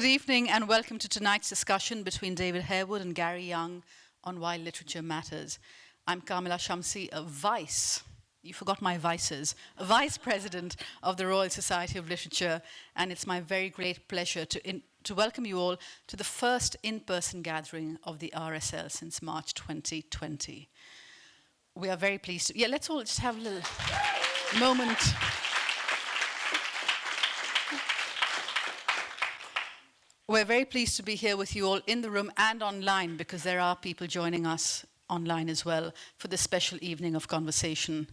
Good evening and welcome to tonight's discussion between David Harewood and Gary Younge on why literature matters. I'm Kamila Shamsie, a vice, you forgot my vices, a vice president of the Royal Society of Literature, and it's my very great pleasure to, in, to welcome you all to the first in-person gathering of the RSL since March 2020. We are very pleased to, yeah, let's all just have a little moment We're very pleased to be here with you all in the room and online because there are people joining us online as well for this special evening of conversation.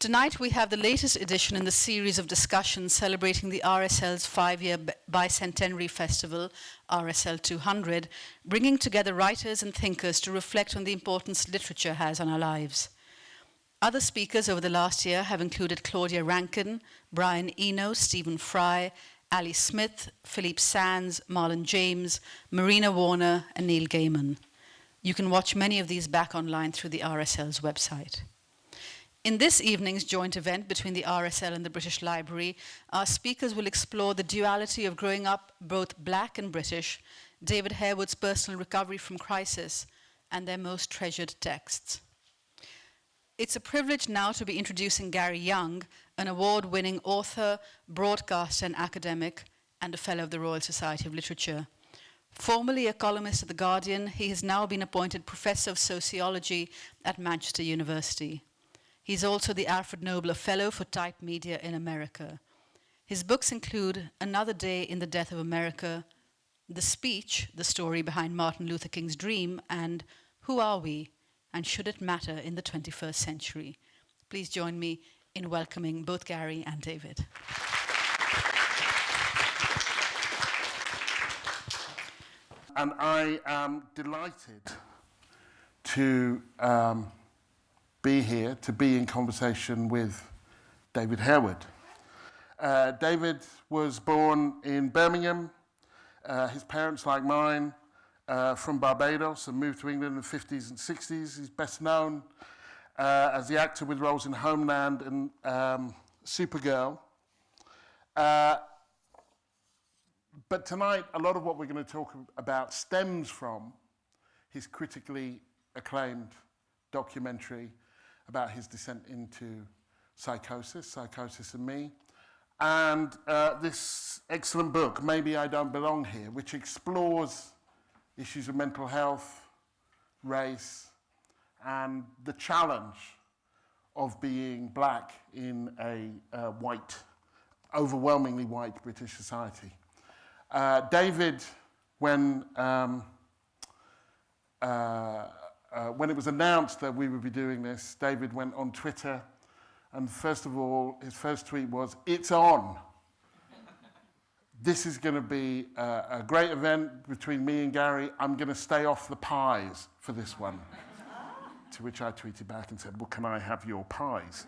Tonight we have the latest edition in the series of discussions celebrating the RSL's five-year bicentenary festival, RSL 200, bringing together writers and thinkers to reflect on the importance literature has on our lives. Other speakers over the last year have included Claudia Rankine, Brian Eno, Stephen Fry, Ali Smith, Philippe Sands, Marlon James, Marina Warner, and Neil Gaiman. You can watch many of these back online through the RSL's website. In this evening's joint event between the RSL and the British Library, our speakers will explore the duality of growing up both black and British, David Harewood's personal recovery from crisis, and their most treasured texts. It's a privilege now to be introducing Gary Younge, an award-winning author, broadcaster and academic, and a Fellow of the Royal Society of Literature. Formerly a columnist at The Guardian, he has now been appointed Professor of Sociology at Manchester University. He's also the Alfred Knobler Fellow for Type Media in America. His books include Another Day in the Death of America, The Speech, the story behind Martin Luther King's dream, and Who Are We? and Should It Matter in the 21st Century? Please join me in welcoming both Gary and David. And I am delighted to um, be here, to be in conversation with David Harewood. Uh, David was born in Birmingham. Uh, his parents, like mine, uh, from Barbados and moved to England in the 50s and 60s. He's best known as the actor with roles in Homeland and um, Supergirl. Uh, but tonight, a lot of what we're going to talk about stems from his critically acclaimed documentary about his descent into psychosis, Psychosis and Me, and uh, this excellent book, Maybe I Don't Belong Here, which explores issues of mental health, race, and the challenge of being black in a uh, white, overwhelmingly white British society. Uh, David, when, um, uh, uh, when it was announced that we would be doing this, David went on Twitter and first of all, his first tweet was, it's on. this is going to be a, a great event between me and Gary. I'm going to stay off the pies for this one. To which I tweeted back and said, well, can I have your pies?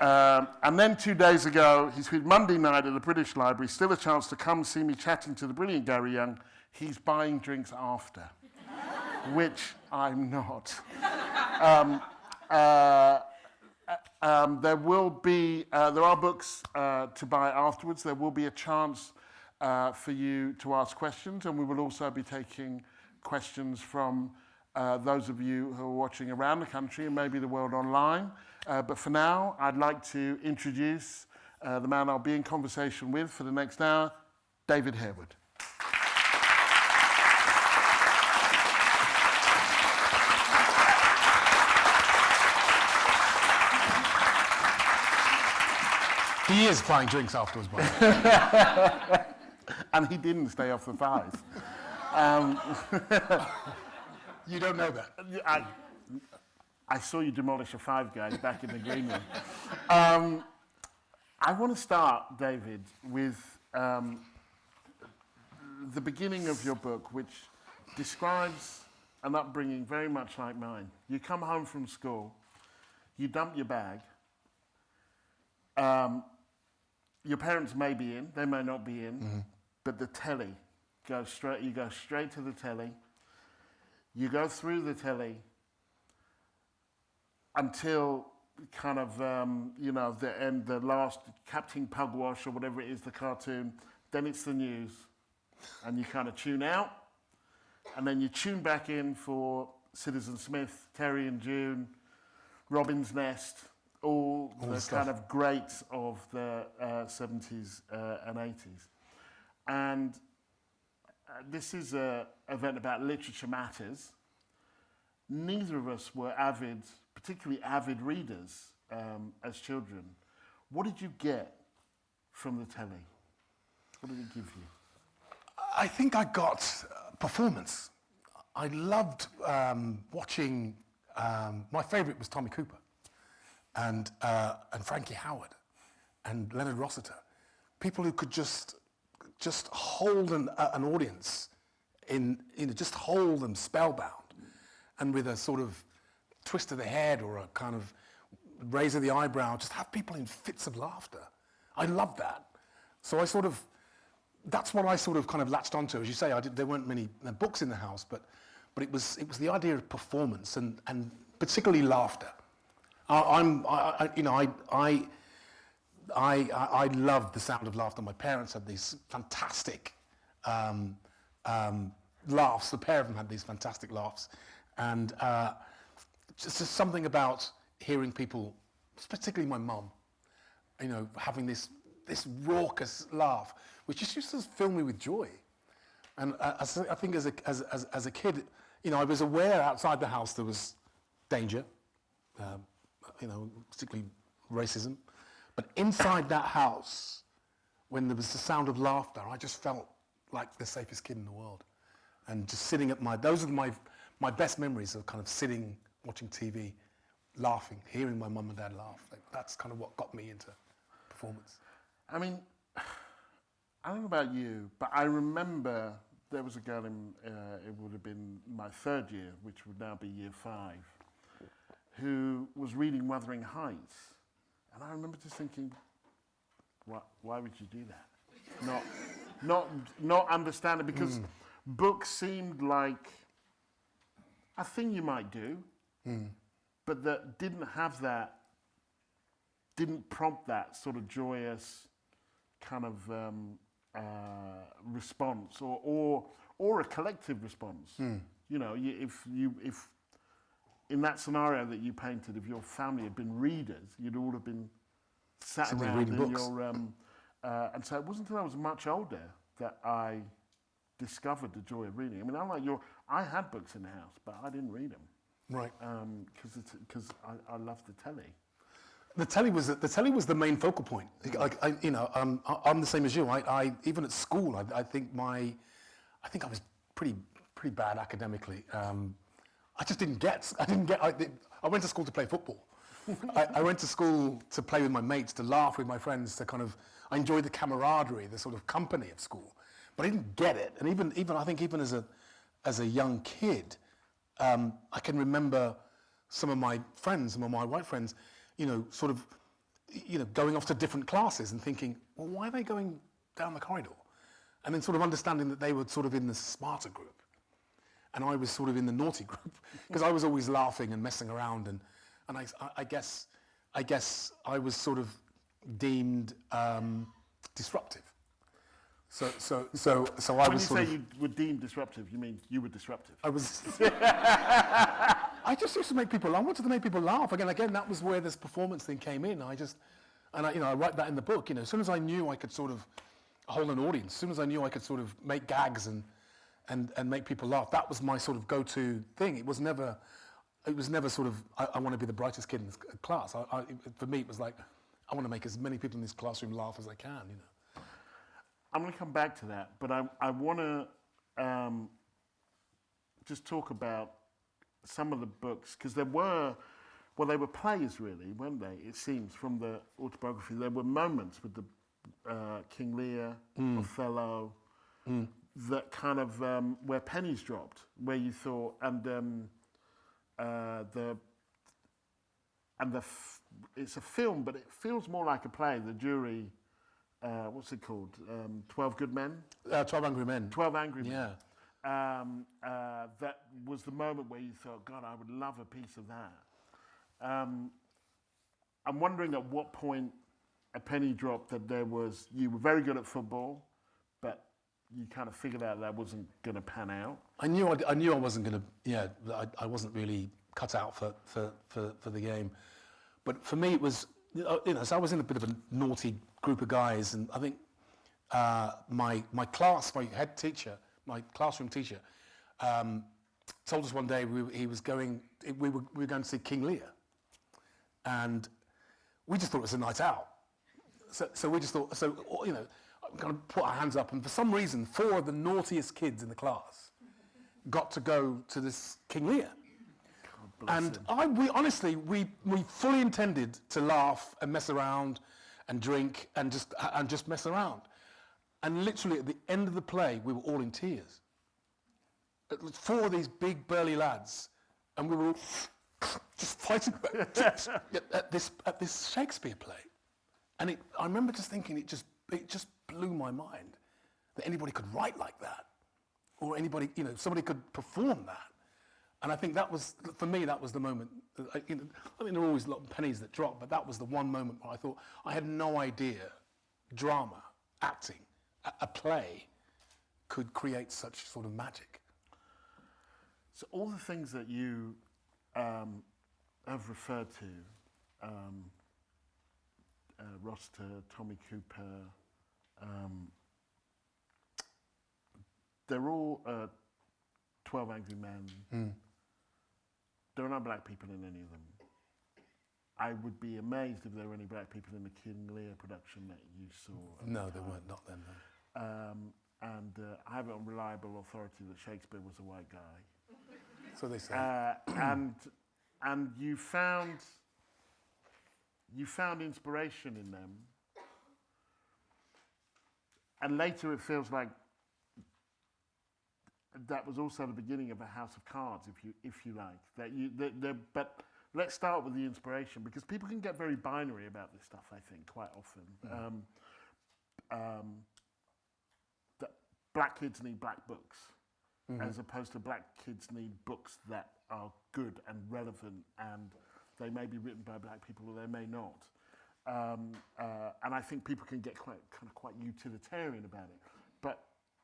Um, and then two days ago, he tweeted, Monday night at the British Library, still a chance to come see me chatting to the brilliant Gary Younge. He's buying drinks after, which I'm not. Um, uh, um, there will be, uh, there are books uh, to buy afterwards. There will be a chance uh, for you to ask questions, and we will also be taking questions from uh, those of you who are watching around the country and maybe the world online. Uh, but for now, I'd like to introduce uh, the man I'll be in conversation with for the next hour, David Harewood. He is buying drinks afterwards, by the way. and he didn't stay off the thighs. Um, You don't know that. I, I saw you demolish a five guys back in the green room. Um, I want to start, David, with um, the beginning of your book, which describes an upbringing very much like mine. You come home from school, you dump your bag. Um, your parents may be in, they may not be in, mm -hmm. but the telly goes straight. You go straight to the telly you go through the telly until kind of, um, you know, the end, the last Captain Pugwash or whatever it is, the cartoon. Then it's the news. and you kind of tune out, and then you tune back in for Citizen Smith, Terry and June, Robin's Nest, all, All the stuff. kind of greats of the uh, 70s uh, and 80s. And uh, this is an event about literature matters. Neither of us were avid, particularly avid readers um, as children. What did you get from the telly? What did it give you? I think I got uh, performance. I loved um, watching. Um, my favourite was Tommy Cooper, and uh, and Frankie Howerd, and Leonard Rossiter. People who could just just hold an, uh, an audience in you know just hold them spellbound, and with a sort of twist of the head or a kind of raise of the eyebrow, just have people in fits of laughter. I love that. So I sort of that's what I sort of kind of latched onto. As you say, I did, there weren't many uh, books in the house, but, but it, was, it was the idea of performance and, and particularly laughter. I, I'm, I, you know, I, I, I, I loved the sound of laughter. My parents had these fantastic um, um, laughs. The pair of them had these fantastic laughs. And uh, just, just something about hearing people, particularly my mum, you know, having this this raucous laugh, which just used to fill me with joy. And uh, I think as a, as, as, as a kid, you know, I was aware outside the house there was danger, um, you know, particularly racism. But inside that house, when there was the sound of laughter, I just felt like the safest kid in the world. And just sitting at my, those are my, my best memories of kind of sitting, watching TV, laughing, hearing my mum and dad laugh. Like, that's kind of what got me into performance. I mean, I don't know about you, but I remember there was a girl in, uh, it would have been my third year, which would now be year five, who was reading Wuthering Heights. And I remember just thinking, why, why would you do that? Not, not, not understand it because books seemed like a thing you might do, but that didn't have that didn't prompt that sort of joyous kind of um, uh, response or, or, or a collective response. You know, if you, if in that scenario that you painted, if your family had been readers, you'd all have been sat Sitting around in books. your, um, uh, and so it wasn't until I was much older that I discovered the joy of reading. I mean, unlike your, I had books in the house, but I didn't read them Right. because because I, I loved the telly. The telly was the telly was the main focal point. Like I, you know, um, I- I'm the same as you. I, I even at school, I, I think my, I think I was pretty pretty bad academically. Um, I just didn't get. I didn't get. I, I went to school to play football. I, I went to school to play with my mates, to laugh with my friends, to kind of. I enjoyed the camaraderie, the sort of company of school, but I didn't get it. And even even I think even as a as a young kid, um, I can remember some of my friends, some of my white friends, you know, sort of, you know, going off to different classes and thinking, well, why are they going down the corridor? And then sort of understanding that they were sort of in the smarter group. And I was sort of in the naughty group because I was always laughing and messing around. And, and I, I guess, I guess I was sort of deemed um, disruptive. So, so, so, so I When you was say you were deemed disruptive, you mean you were disruptive? I was. I just used to make people. I wanted to make people laugh. Again, again, that was where this performance thing came in. I just, and I, you know, I write that in the book. You know, as soon as I knew I could sort of hold an audience, as soon as I knew I could sort of make gags and and and make people laugh, that was my sort of go-to thing. It was never, it was never sort of. I, I want to be the brightest kid in this class. I, I, for me, it was like, I want to make as many people in this classroom laugh as I can. You know. I'm going to come back to that, but I, I want to um, just talk about some of the books because there were, well, they were plays really, weren't they? It seems from the autobiography, there were moments with the uh, King Lear, Othello, that kind of um, where pennies dropped, where you thought, and um, uh, the and the f- it's a film, but it feels more like a play. The jury, uh, what's it called? Um, Twelve Good Men. Uh, Twelve Angry Men. Twelve Angry Men. Yeah. Um, uh, that was the moment where you thought, God, I would love a piece of that. Um, I'm wondering at what point a penny dropped that there was you were very good at football, but you kind of figured out that wasn't going to pan out? I knew I, I knew I wasn't going to. Yeah, I, I wasn't really cut out for, for, for, for the game. But for me, it was you know. So I was in a bit of a naughty group of guys, and I think uh, my my class, my head teacher, my classroom teacher, um, told us one day we, he was going. We were, we were going to see King Lear, and we just thought it was a night out. So, so we just thought. So you know, kind of put our hands up, and for some reason, four of the naughtiest kids in the class got to go to this King Lear. And I, we honestly, we, we fully intended to laugh and mess around and drink and just, and just mess around. And literally at the end of the play, we were all in tears. Four of these big burly lads, and we were all just fighting at, at this, at this Shakespeare play. And it, I remember just thinking, it just, it just blew my mind that anybody could write like that, or anybody, you know, somebody could perform that. And I think that was, for me, that was the moment. I, you know, I mean, there are always a lot of pennies that drop, but that was the one moment where I thought I had no idea drama, acting, a, a play could create such sort of magic. So all the things that you um, have referred to, um, uh, Rossiter, Tommy Cooper, um, they're all uh, 12 Angry Men. There are no black people in any of them. I would be amazed if there were any black people in the King Lear production that you saw. No, the they time. weren't, not then. No. Um, and uh, I have it on reliable authority that Shakespeare was a white guy. So they say. Uh, and and you found you found inspiration in them. And later it feels like that was also the beginning of a house of cards, if you if you like. That you that, that, but let's start with the inspiration because people can get very binary about this stuff. I think quite often. Um, um, that black kids need black books, as opposed to black kids need books that are good and relevant, and they may be written by black people or they may not. Um, uh, and I think people can get quite kind of quite utilitarian about it.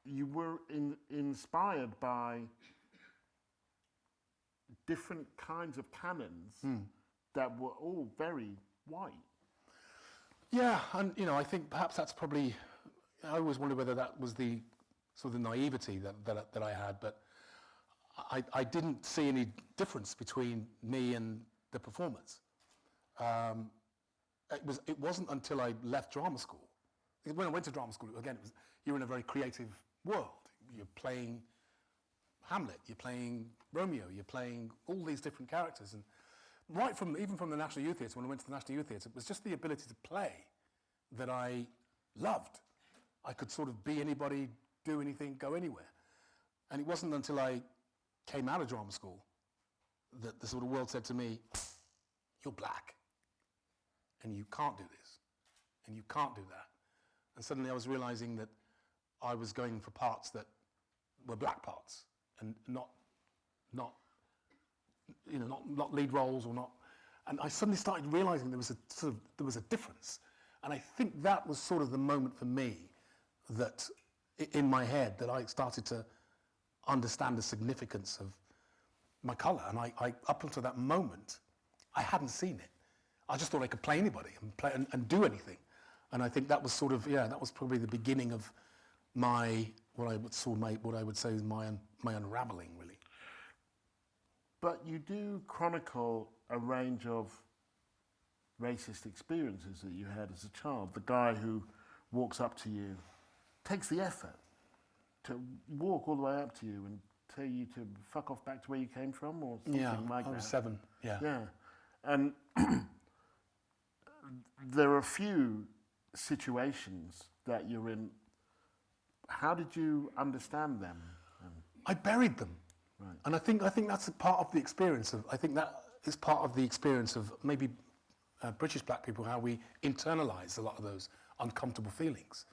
You were in, inspired by different kinds of canons that were all very white. Yeah, and you know, I think perhaps that's probably. I always wondered whether that was the sort of the naivety that that, that I had, but I, I didn't see any difference between me and the performance. Um, it was. It wasn't until I left drama school. When I went to drama school, again, it was you're in a very creative world. You're playing Hamlet, you're playing Romeo, you're playing all these different characters, and right from even from the National Youth Theatre, when I went to the National Youth Theatre, it was just the ability to play that I loved. I could sort of be anybody, do anything, go anywhere, and it wasn't until I came out of drama school that the sort of world said to me, "You're black, and you can't do this, and you can't do that," and suddenly I was realizing that I was going for parts that were black parts and not not you know not, not lead roles or not. And I suddenly started realizing there was a sort of there was a difference. And I think that was sort of the moment for me that in my head that I started to understand the significance of my color. And I, I up until that moment I hadn't seen it. I just thought I could play anybody and play and, and do anything. And I think that was sort of yeah that was probably the beginning of my what I would of my, what I would say is my un, my unraveling really. But you do chronicle a range of racist experiences that you had as a child. The guy who walks up to you takes the effort to walk all the way up to you and tell you to fuck off back to where you came from or something Yeah, like I that. was seven. Yeah. Yeah. And there are a few situations that you're in. How did you understand them? I buried them, Right. and I think I think that's a part of the experience of. I think that is part of the experience of maybe uh, British black people how we internalize a lot of those uncomfortable feelings,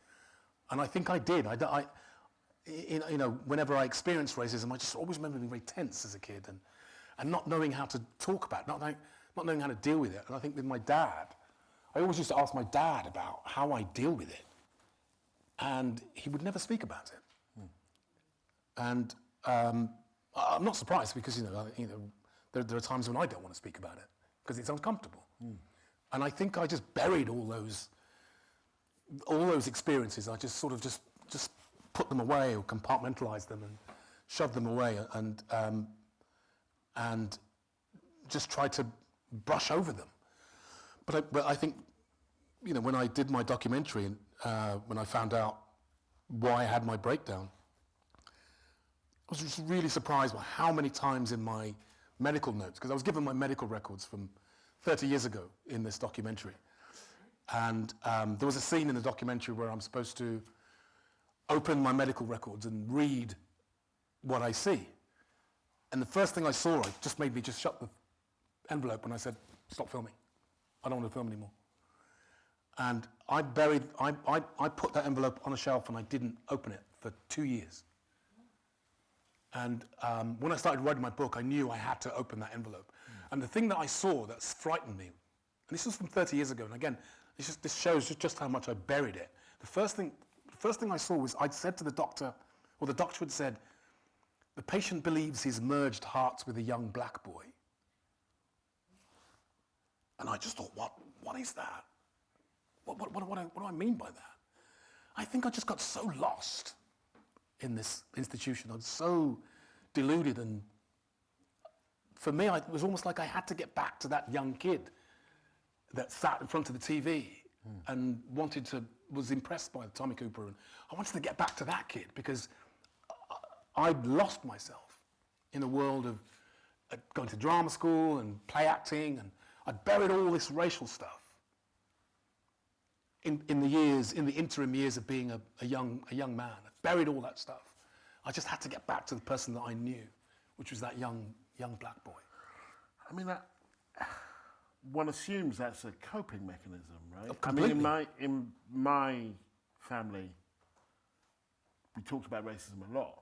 and I think I did. I, I- in, you know, whenever I experienced racism, I just always remember being very tense as a kid and and not knowing how to talk about, it, not knowing, not knowing how to deal with it. And I think with my dad, I always used to ask my dad about how I deal with it, and he would never speak about it. And um, I'm not surprised because, you know, you know there, there are times when I don't want to speak about it because it's uncomfortable. And I think I just buried all those, all those experiences. I just sort of just, just put them away or compartmentalized them and shoved them away and, um, and just tried to brush over them. But I, but I think, you know, when I did my documentary and uh, when I found out why I had my breakdown, I was just really surprised by how many times in my medical notes, because I was given my medical records from 30 years ago in this documentary. And um, there was a scene in the documentary where I'm supposed to open my medical records and read what I see. And the first thing I saw, it just made me just shut the envelope and I said, stop filming. I don't want to film anymore. And I buried, I, I, I put that envelope on a shelf and I didn't open it for two years. And um, when I started writing my book, I knew I had to open that envelope. And the thing that I saw that frightened me, and this was from 30 years ago, and again, this, just, this shows just, just how much I buried it. The first thing, the first thing I saw was I'd said to the doctor, or the doctor had said, the patient believes he's merged hearts with a young black boy. And I just thought, what, what is that? What, what, what, what, what do I mean by that? I think I just got so lost in this institution. I'm so deluded and for me, I, it was almost like I had to get back to that young kid that sat in front of the TV and wanted to, was impressed by Tommy Cooper. And I wanted to get back to that kid because I'd lost myself in a world of uh, going to drama school and play acting and I'd buried all this racial stuff in, in the years, in the interim years of being a, a, young, a young man. I buried all that stuff. I just had to get back to the person that I knew, which was that young, young black boy. I mean, that, one assumes that's a coping mechanism, right? Oh, I mean, in my, in my family, we talked about racism a lot.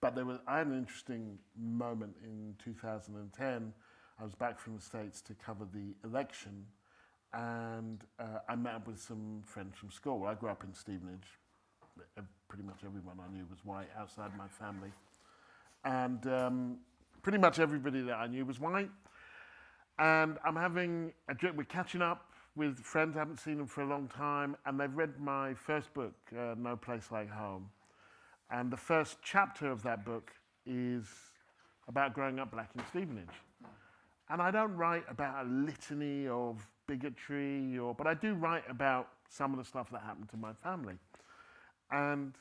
But there was, I had an interesting moment in 2010. I was back from the States to cover the election, and uh, I met up with some friends from school. I grew up in Stevenage. Pretty much everyone I knew was white outside my family. And um, pretty much everybody that I knew was white. And I'm having a drink, we're catching up with friends, I haven't seen them for a long time, and they've read my first book, uh, No Place Like Home. And the first chapter of that book is about growing up black in Stevenage. And I don't write about a litany of bigotry, or, but I do write about some of the stuff that happened to my family. And,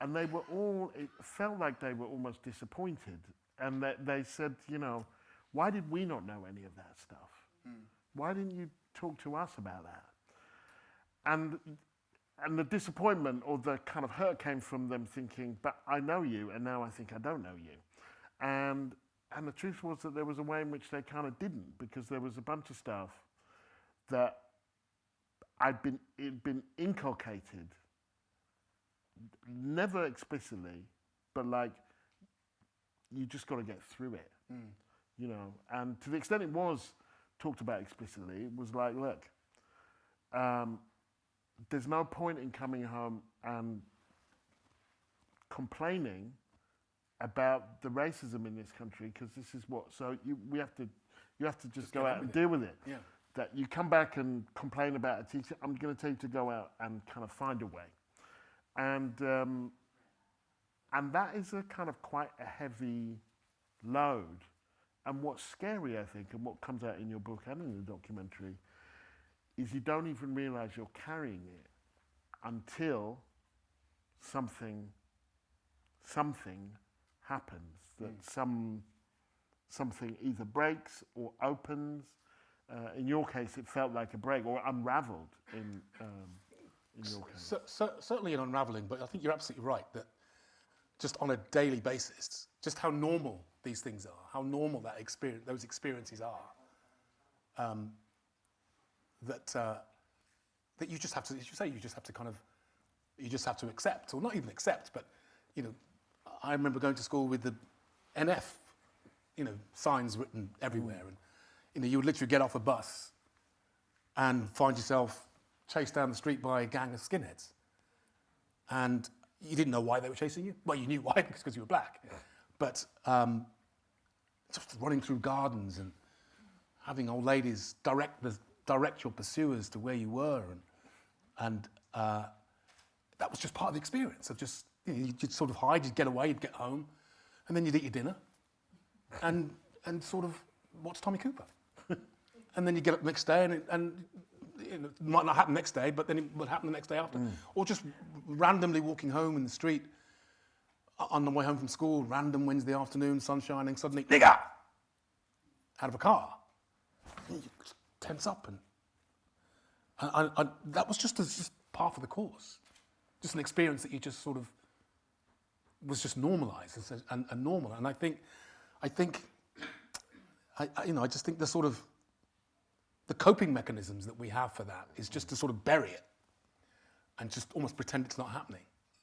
and they were all, it felt like they were almost disappointed. And they, they said, you know, why did we not know any of that stuff? Hmm. Why didn't you talk to us about that? And, and the disappointment or the kind of hurt came from them thinking, but I know you, and now I think I don't know you. And, and the truth was that there was a way in which they kind of didn't, because there was a bunch of stuff that I'd been, it'd been inculcated, never explicitly, but like, you just got to get through it, you know. And to the extent it was talked about explicitly, it was like, look, um, there's no point in coming home and complaining about the racism in this country because this is what. So you, we have to, you have to just, go out and it. deal with it. Yeah. That you come back and complain about a teacher. I'm going to tell you to go out and kind of find a way, and um, and that is a kind of quite a heavy load. And what's scary, I think, and what comes out in your book and in the documentary, is you don't even realize you're carrying it until something something happens that some something either breaks or opens. Uh, in your case it felt like a break or unraveled in um, in your case. Cer- cer- certainly an unraveling, but I think you're absolutely right that just on a daily basis, just how normal these things are, how normal that experience, those experiences are, um, that uh, that you just have to, as you say, you just have to kind of, you just have to accept, or not even accept, but you know, I remember going to school with the NF, you know, signs written everywhere, and you know, you would literally get off a bus and find yourself chased down the street by a gang of skinheads. And you didn't know why they were chasing you. Well, you knew why because you were black. But um, just running through gardens and having old ladies direct the, direct your pursuers to where you were, and and uh, that was just part of the experience of just you know, you'd sort of hide, you'd get away, you'd get home, and then you'd eat your dinner, and and sort of what's Tommy Cooper, and then you get up the next day, and it, and you know, it might not happen next day, but then it would happen the next day after, mm. or just randomly walking home in the street on the way home from school, random Wednesday afternoon, sun shining, suddenly nigger! out of a car, and you tense up and and, and, and that was just, a, just part of the course. Just an experience that you just sort of was just normalized and, and, normal. And I think, I think, I, I, you know, I just think the sort of the coping mechanisms that we have for that is just to sort of bury it and just almost pretend it's not happening,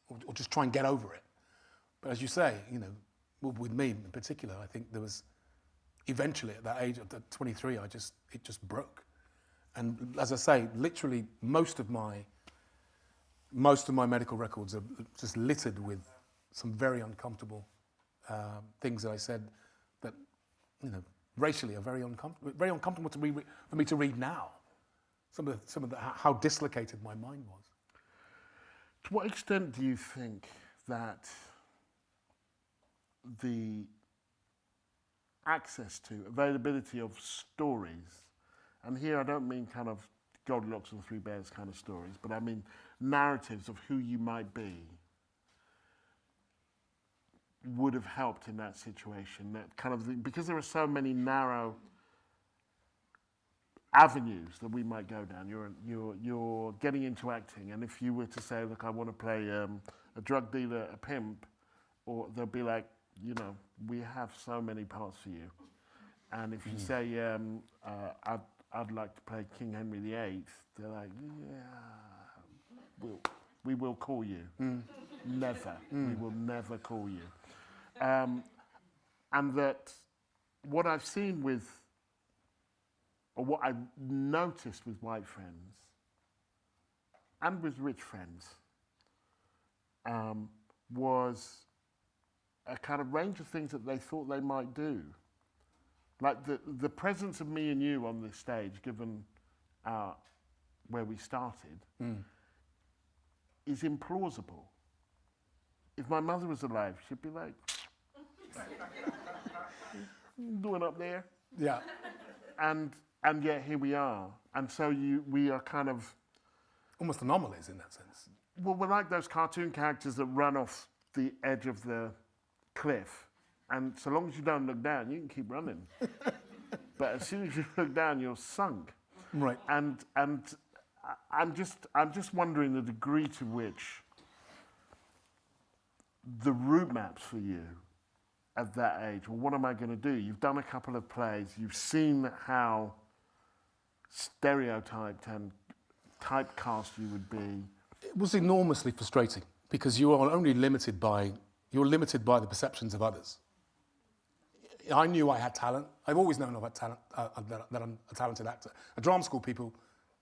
or, or just try and get over it. But as you say, you know, with me in particular, I think there was eventually at that age, of 23, I just it just broke. And as I say, literally most of my most of my medical records are just littered with some very uncomfortable um, things that I said that you know racially are very uncomfortable, very uncomfortable to re- for me to read now. Some of the, some of the, how how dislocated my mind was. To what extent do you think that the access to, availability of stories, and here I don't mean kind of Goldilocks and the Three Bears kind of stories, but I mean narratives of who you might be, would have helped in that situation. That kind of the, because there are so many narrow avenues that we might go down. You're you're you're getting into acting, and if you were to say, "Look, I want to play um, a drug dealer, a pimp," or they'll be like, "You know, we have so many parts for you," and if you say, um, uh, "I'd I'd like to play King Henry VIII," they're like, "Yeah, we'll, we will call you." Never, we will never call you. Um, and that what I've seen with or what I've noticed with white friends and with rich friends um, was a kind of range of things that they thought they might do. Like the, the presence of me and you on this stage, given our, where we started, is implausible. If my mother was alive, she'd be like, doing up there? Yeah. and and yet here we are. And so you we are kind of Almost anomalies in that sense. well, we're like those cartoon characters that run off the edge of the cliff, and so long as you don't look down, you can keep running. but as soon as you look down, you're sunk. Right. And and I- I'm just I'm just wondering the degree to which the route maps for you at that age. Well, what am I going to do? You've done a couple of plays. You've seen how stereotyped and typecast you would be. It was enormously frustrating because you are only limited by you're limited by the perceptions of others. I knew I had talent. I've always known I've had talent, uh, that, that I'm a talented actor. At drama school, people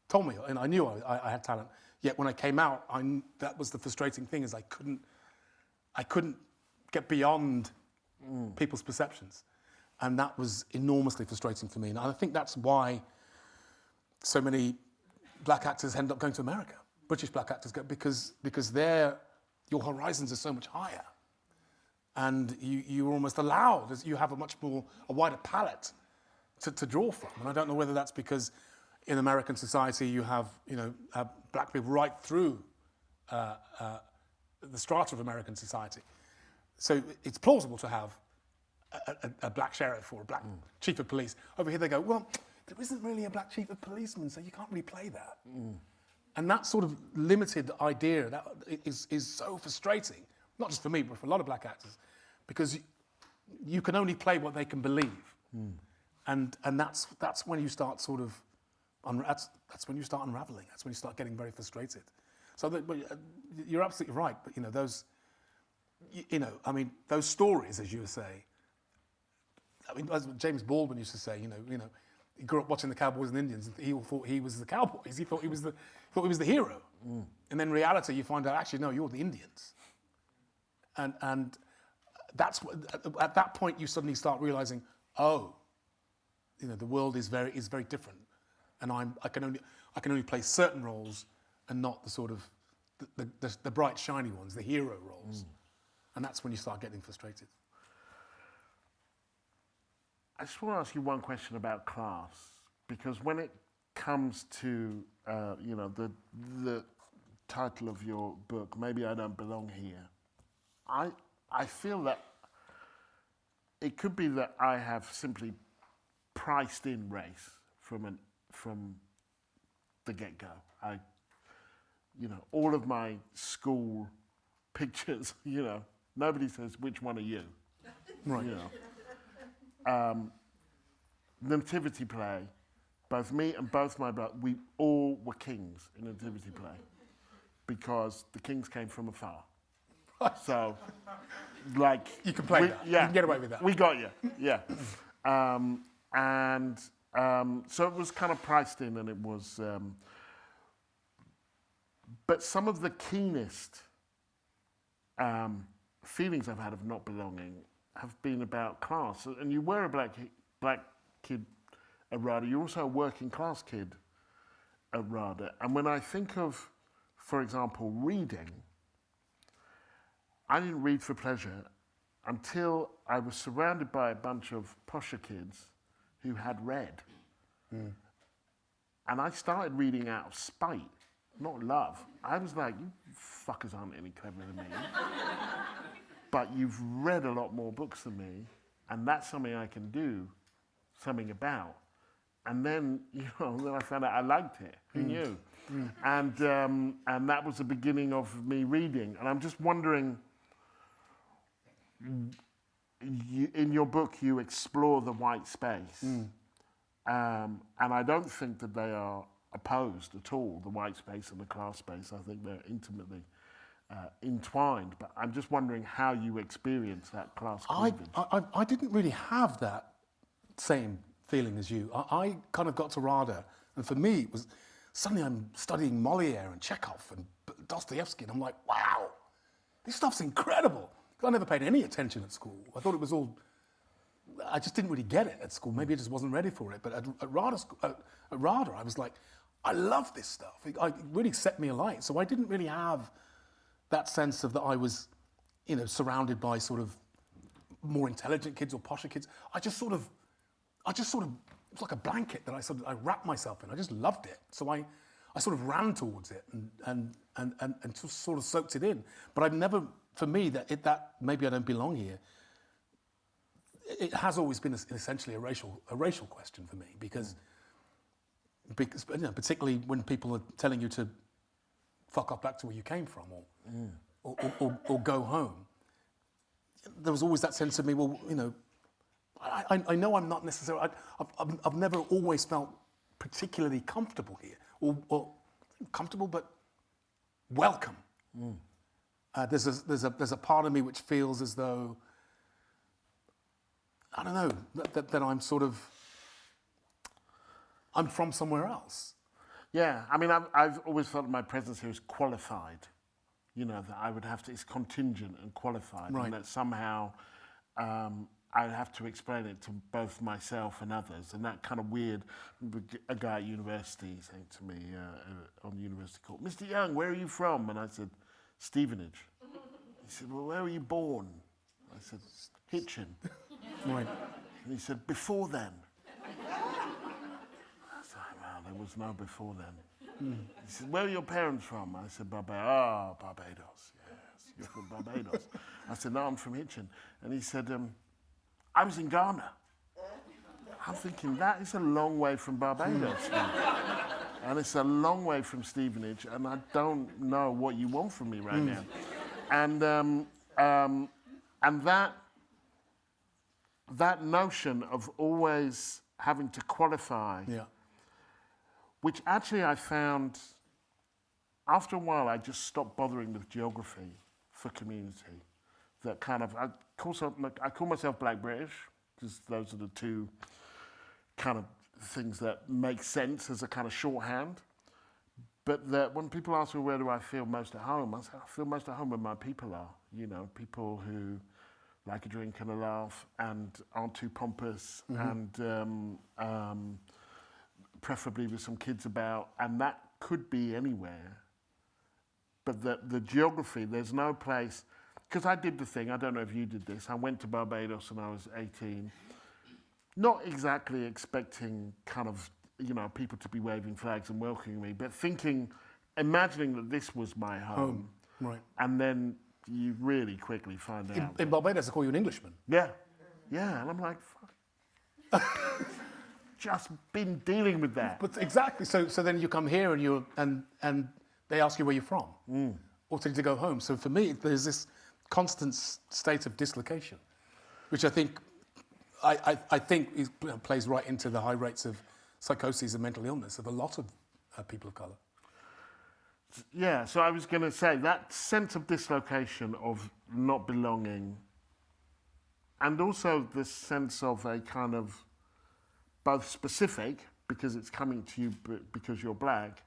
told me, and I knew I, I, I had talent. Yet when I came out, I, that was the frustrating thing: is I couldn't, I couldn't get beyond people's perceptions, and that was enormously frustrating for me. And I think that's why so many black actors end up going to America. British black actors go because because their your horizons are so much higher, and you you're almost allowed. You have a much more a wider palette to, to draw from. And I don't know whether that's because in American society you have you know uh, black people right through uh, uh, the strata of American society. So it's plausible to have a, a, a black sheriff or a black hmm. chief of police. Over here they go, well, there isn't really a black chief of policeman, so you can't really play that. Hmm. And that sort of limited idea that is, is so frustrating, not just for me, but for a lot of black actors, because you, you can only play what they can believe. Hmm. And, and that's, that's when you start sort of, that's, that's when you start unraveling. That's when you start getting very frustrated. So that, uh, you're absolutely right, but you know, those, you, you know, I mean, those stories, as you say, I mean, as James Baldwin used to say, you know, you know, he grew up watching the Cowboys and Indians, and he all thought he was the Cowboys. He thought he was the, thought he was the hero. Mm. And then reality, you find out actually, no, you're the Indians. and and that's what, at, at that point you suddenly start realizing, oh, you know, the world is very is very different, and I'm I can only I can only play certain roles, and not the sort of the the, the, the bright shiny ones, the hero roles, mm. And that's when you start getting frustrated. I just want to ask you one question about class, because when it comes to, uh, you know, the, the title of your book, Maybe I Don't Belong Here, I, I feel that it could be that I have simply priced in race from, an, from the get-go. I, you know, all of my school pictures, you know, nobody says, which one are you? Right. You know um, nativity play, both me and both my brothers, we all were kings in nativity play because the kings came from afar. so, like You can play we- that. You Yeah, can get away with that. We got you. Yeah, um, and um, so it was kind of priced in, and it was. Um, but some of the keenest um, feelings I've had of not belonging have been about class. And you were a black black kid at RADA. You're also a working class kid at RADA. And when I think of, for example, reading, I didn't read for pleasure until I was surrounded by a bunch of posher kids who had read. Hmm. And I started reading out of spite, not love. I was like, you fuckers aren't any cleverer than me. but you've read a lot more books than me, and that's something I can do something about. And then, you know, then I found out I liked it. Who knew? And, um, and that was the beginning of me reading. And I'm just wondering, you, in your book, you explore the white space. Um, and I don't think that they are opposed at all, the white space and the class space. I think they're intimately uh, entwined. But I'm just wondering how you experience that class I. I, I didn't really have that same feeling as you. I, I kind of got to RADA, and for me, it was suddenly I'm studying Moliere and Chekhov and Dostoevsky, and I'm like, wow, this stuff's incredible. I never paid any attention at school. I thought it was all. I just didn't really get it at school. Maybe I just wasn't ready for it. But at, at, RADA, at, at RADA, I was like, I love this stuff. It, it really set me alight. So I didn't really have that sense of that I was, you know, surrounded by sort of more intelligent kids or posher kids. I just sort of, I just sort of, it was like a blanket that I sort of, I wrapped myself in. I just loved it. So I, I sort of ran towards it and, and, and, and, and just sort of soaked it in. But I've never, for me, that, it, that maybe I don't belong here. It has always been essentially a racial, a racial question for me because, mm. Because you know, particularly when people are telling you to fuck off back to where you came from or, or, or, or, or go home there was always that sense of me, well, you know, I, I, I know I'm not necessarily, I, I've, I've, never always felt particularly comfortable here, or, or comfortable, but welcome. Uh, there's, a, there's, a, there's a part of me which feels as though, I don't know, that, that, that I'm sort of, I'm from somewhere else. Yeah, I mean, I've, I've always felt my presence here is qualified. You know, that I would have to, it's contingent and qualified. Right. And that somehow um, I'd have to explain it to both myself and others. And that kind of weird, a guy at university saying to me uh, uh, on the university call, Mr. Younge, where are you from? And I said, Stevenage. He said, well, where were you born? I said, Hitchin. Right. And he said, before then. There was no before then. He said, where are your parents from? I said, Barbados. Ah, Barbados, yes, you're from Barbados. I said, no, I'm from Hitchin. And he said, um, I was in Ghana. I'm thinking, that is a long way from Barbados. and it's a long way from Stevenage, and I don't know what you want from me right now. And, um, um, and that that notion of always having to qualify, Yeah. Which actually I found after a while I just stopped bothering with geography for community. That kind of I call, some, I call myself Black British because those are the two kind of things that make sense as a kind of shorthand. but that when people ask me where do I feel most at home, I say I feel most at home where my people are. You know, people who like a drink and a laugh and aren't too pompous and um, um, preferably with some kids about, and that could be anywhere. But the, the geography, there's no place, because I did the thing, I don't know if you did this, I went to Barbados when I was 18, not exactly expecting kind of, you know, people to be waving flags and welcoming me, but thinking, imagining that this was my home. Home, right. And then you really quickly find In, out. in Barbados, they call you an Englishman. Yeah, yeah, and I'm like, fuck. Just been dealing with that. But exactly. So, so then you come here and you and and they ask you where you're from, or to, to go home. So for me, there's this constant state of dislocation, which I think I, I, I think is, plays right into the high rates of psychosis and mental illness of a lot of uh, people of color. Yeah, so I was going to say that sense of dislocation, of not belonging, and also the sense of a kind of both specific, because it's coming to you because you're black,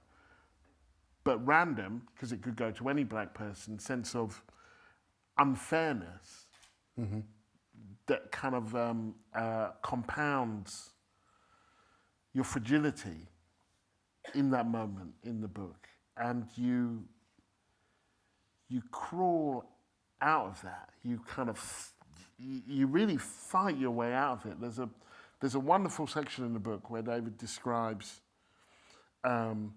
but random, because it could go to any black person, sense of unfairness that kind of um, uh, compounds your fragility in that moment in the book. And you you crawl out of that. You kind of you really fight your way out of it. There's a there's a wonderful section in the book where david describes um,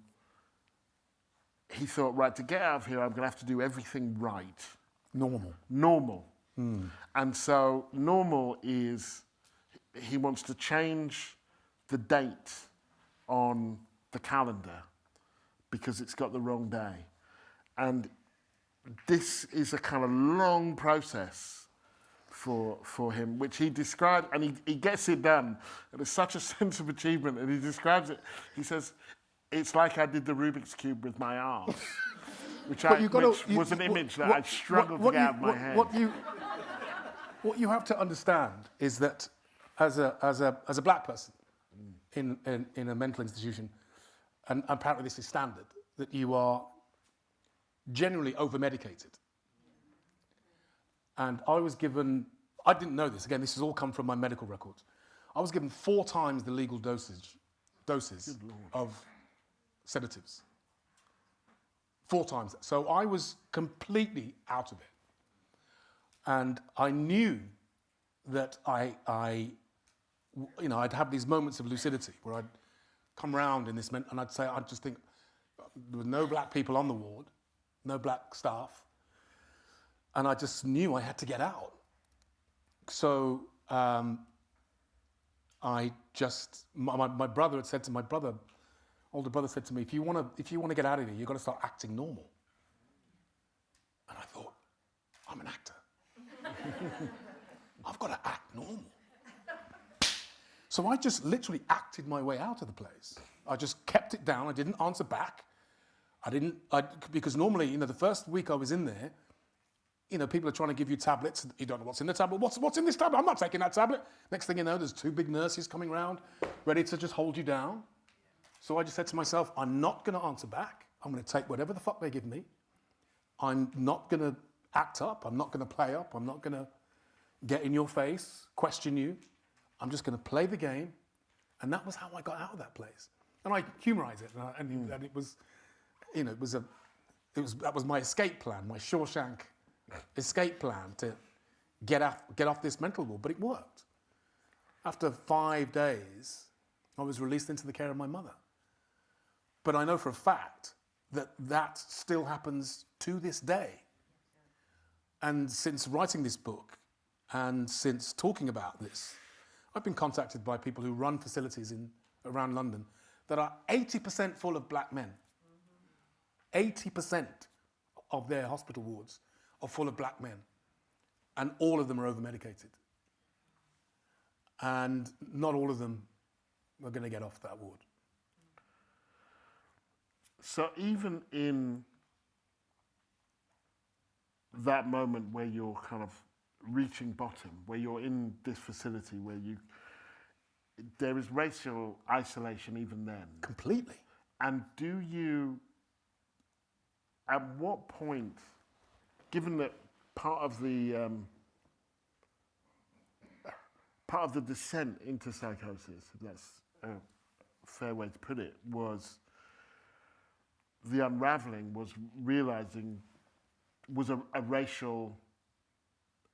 he thought right to get out of here i'm going to have to do everything right Normal. normal. And so normal is he wants to change the date on the calendar because it's got the wrong day. And this is a kind of long process for, for him, which he described, and he, he gets it done. And it's such a sense of achievement, and he describes it. He says, it's like I did the Rubik's Cube with my arms, which, I, got to- which you- was an what- image that what- I struggled what to get you- out of my what- head. What you, what you have to understand is that as a, as a, as a black person in, in, in a mental institution, and apparently this is standard, that you are generally over-medicated. And I was given, I didn't know this, again, this has all come from my medical records. I was given four times the legal dosage, doses of sedatives. Four times. So I was completely out of it. And I knew that I, I, you know, I'd have these moments of lucidity where I'd come round in this, and I'd say, I'd just think, there were no black people on the ward, no black staff, and I just knew I had to get out. So um, I just, my, my, brother had said to my brother, older brother said to me, if you want to, if you want to get out of here, you've got to start acting normal. And I thought, I'm an actor. I've got to act normal. So I just literally acted my way out of the place. I just kept it down. I didn't answer back. I didn't, I, because normally, you know, the first week I was in there, you know, people are trying to give you tablets. You don't know what's in the tablet. What's, what's in this tablet? I'm not taking that tablet. Next thing you know, there's two big nurses coming round, ready to just hold you down. So I just said to myself, I'm not going to answer back. I'm going to take whatever the fuck they give me. I'm not going to act up. I'm not going to play up. I'm not going to get in your face, question you. I'm just going to play the game. And that was how I got out of that place. And I humorize it. And, I, and, hmm. and it was, you know, it was a, it was, that was my escape plan, my Shawshank escape plan to get off, get off this mental ward. But it worked. After five days, I was released into the care of my mother. But I know for a fact that that still happens to this day. And since writing this book and since talking about this, I've been contacted by people who run facilities in, around London that are 80% full of black men. 80% of their hospital wards are full of black men. And all of them are over medicated. And not all of them are going to get off that ward. So even in that moment where you're kind of reaching bottom, where you're in this facility where you there is racial isolation even then. Completely. And do you at what point, given that part of the um, part of the descent into psychosis, if that's a fair way to put it, was the unraveling was realizing was a, a racial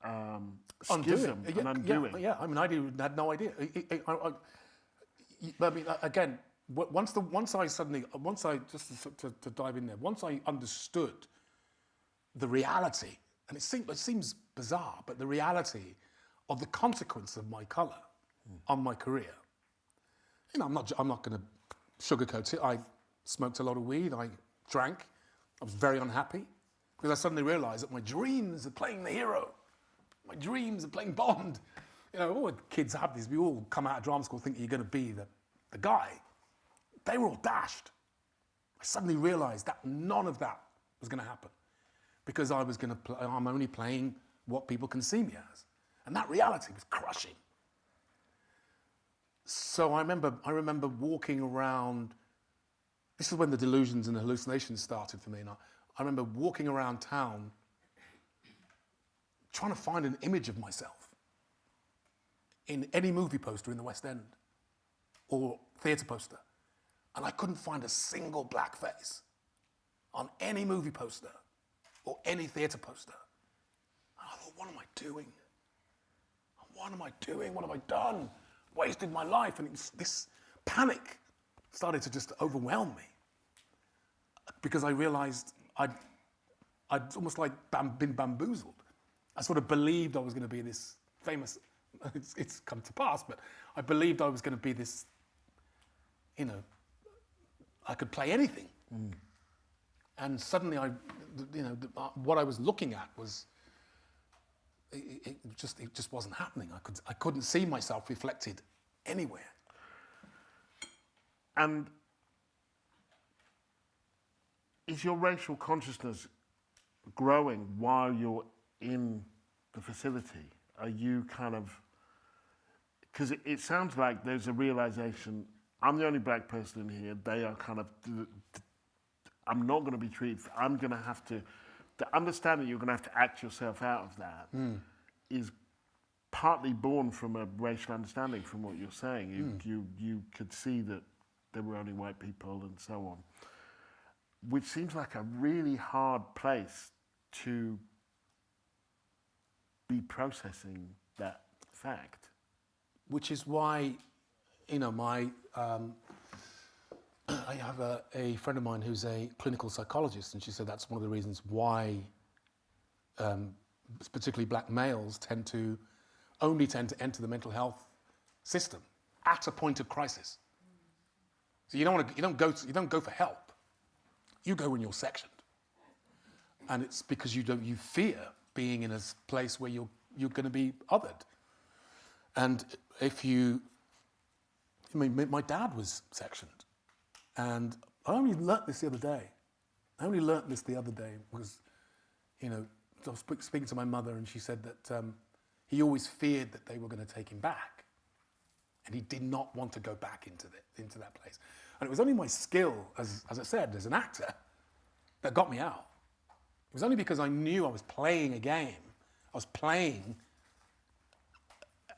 um, schism, Yeah, an yeah, undoing. Yeah, I mean, I didn't- had no idea. I, I, I, I- mean, again, once the once I suddenly once I just to, to, to dive in there, once I understood the reality, and it seems it seems bizarre, but the reality of the consequence of my color on my career. You know, I'm not I'm not going to sugarcoat it. I smoked a lot of weed. I drank. I was very unhappy because I suddenly realised that my dreams of playing the hero my dreams of playing Bond. You know, all the kids have these. We all come out of drama school thinking you're going to be the, the guy. They were all dashed. I suddenly realized that none of that was going to happen because I was going to play, I'm only playing what people can see me as. And that reality was crushing. So I remember, I remember walking around. This is when the delusions and the hallucinations started for me. And I, I remember walking around town trying to find an image of myself in any movie poster in the West End or theatre poster. And I couldn't find a single black face on any movie poster or any theatre poster. And I thought, what am I doing? What am I doing? What have I done? Wasted my life. And this panic started to just overwhelm me because I realized I'd, I'd almost like bam, been bamboozled. I sort of believed I was going to be this famous, it's, it's come to pass, but I believed I was going to be this, you know, I could play anything. Mm. And suddenly I, you know, uh, what I was looking at was, it, it just, it just wasn't happening. I, could, I couldn't see myself reflected anywhere. And is your racial consciousness growing while you're in the facility? Are you kind of because it, it sounds like there's a realization I'm the only black person in here. They are kind of I'm not going to be treated. I'm going to have to. to understand that you're going to have to act yourself out of that is partly born from a racial understanding. From what you're saying, you you you could see that there were only white people and so on, which seems like a really hard place to be processing that fact. which is why, you know, my um, I have a, a friend of mine who's a clinical psychologist, and she said that's one of the reasons why, um, particularly black males, tend to only tend to enter the mental health system at a point of crisis. So you don't want to, you don't go, to, you don't go for help. You go when you're sectioned, and it's because you don't, you fear being in a place where you're you're going to be othered. And if you, I mean, my- my dad was sectioned, and I only learnt this the other day. I only learnt this the other day because, you know, I was speaking to my mother, and she said that um, he always feared that they were going to take him back, and he did not want to go back into the, into that place. And it was only my skill, as as I said, as an actor, that got me out. It was only because I knew I was playing a game. I was playing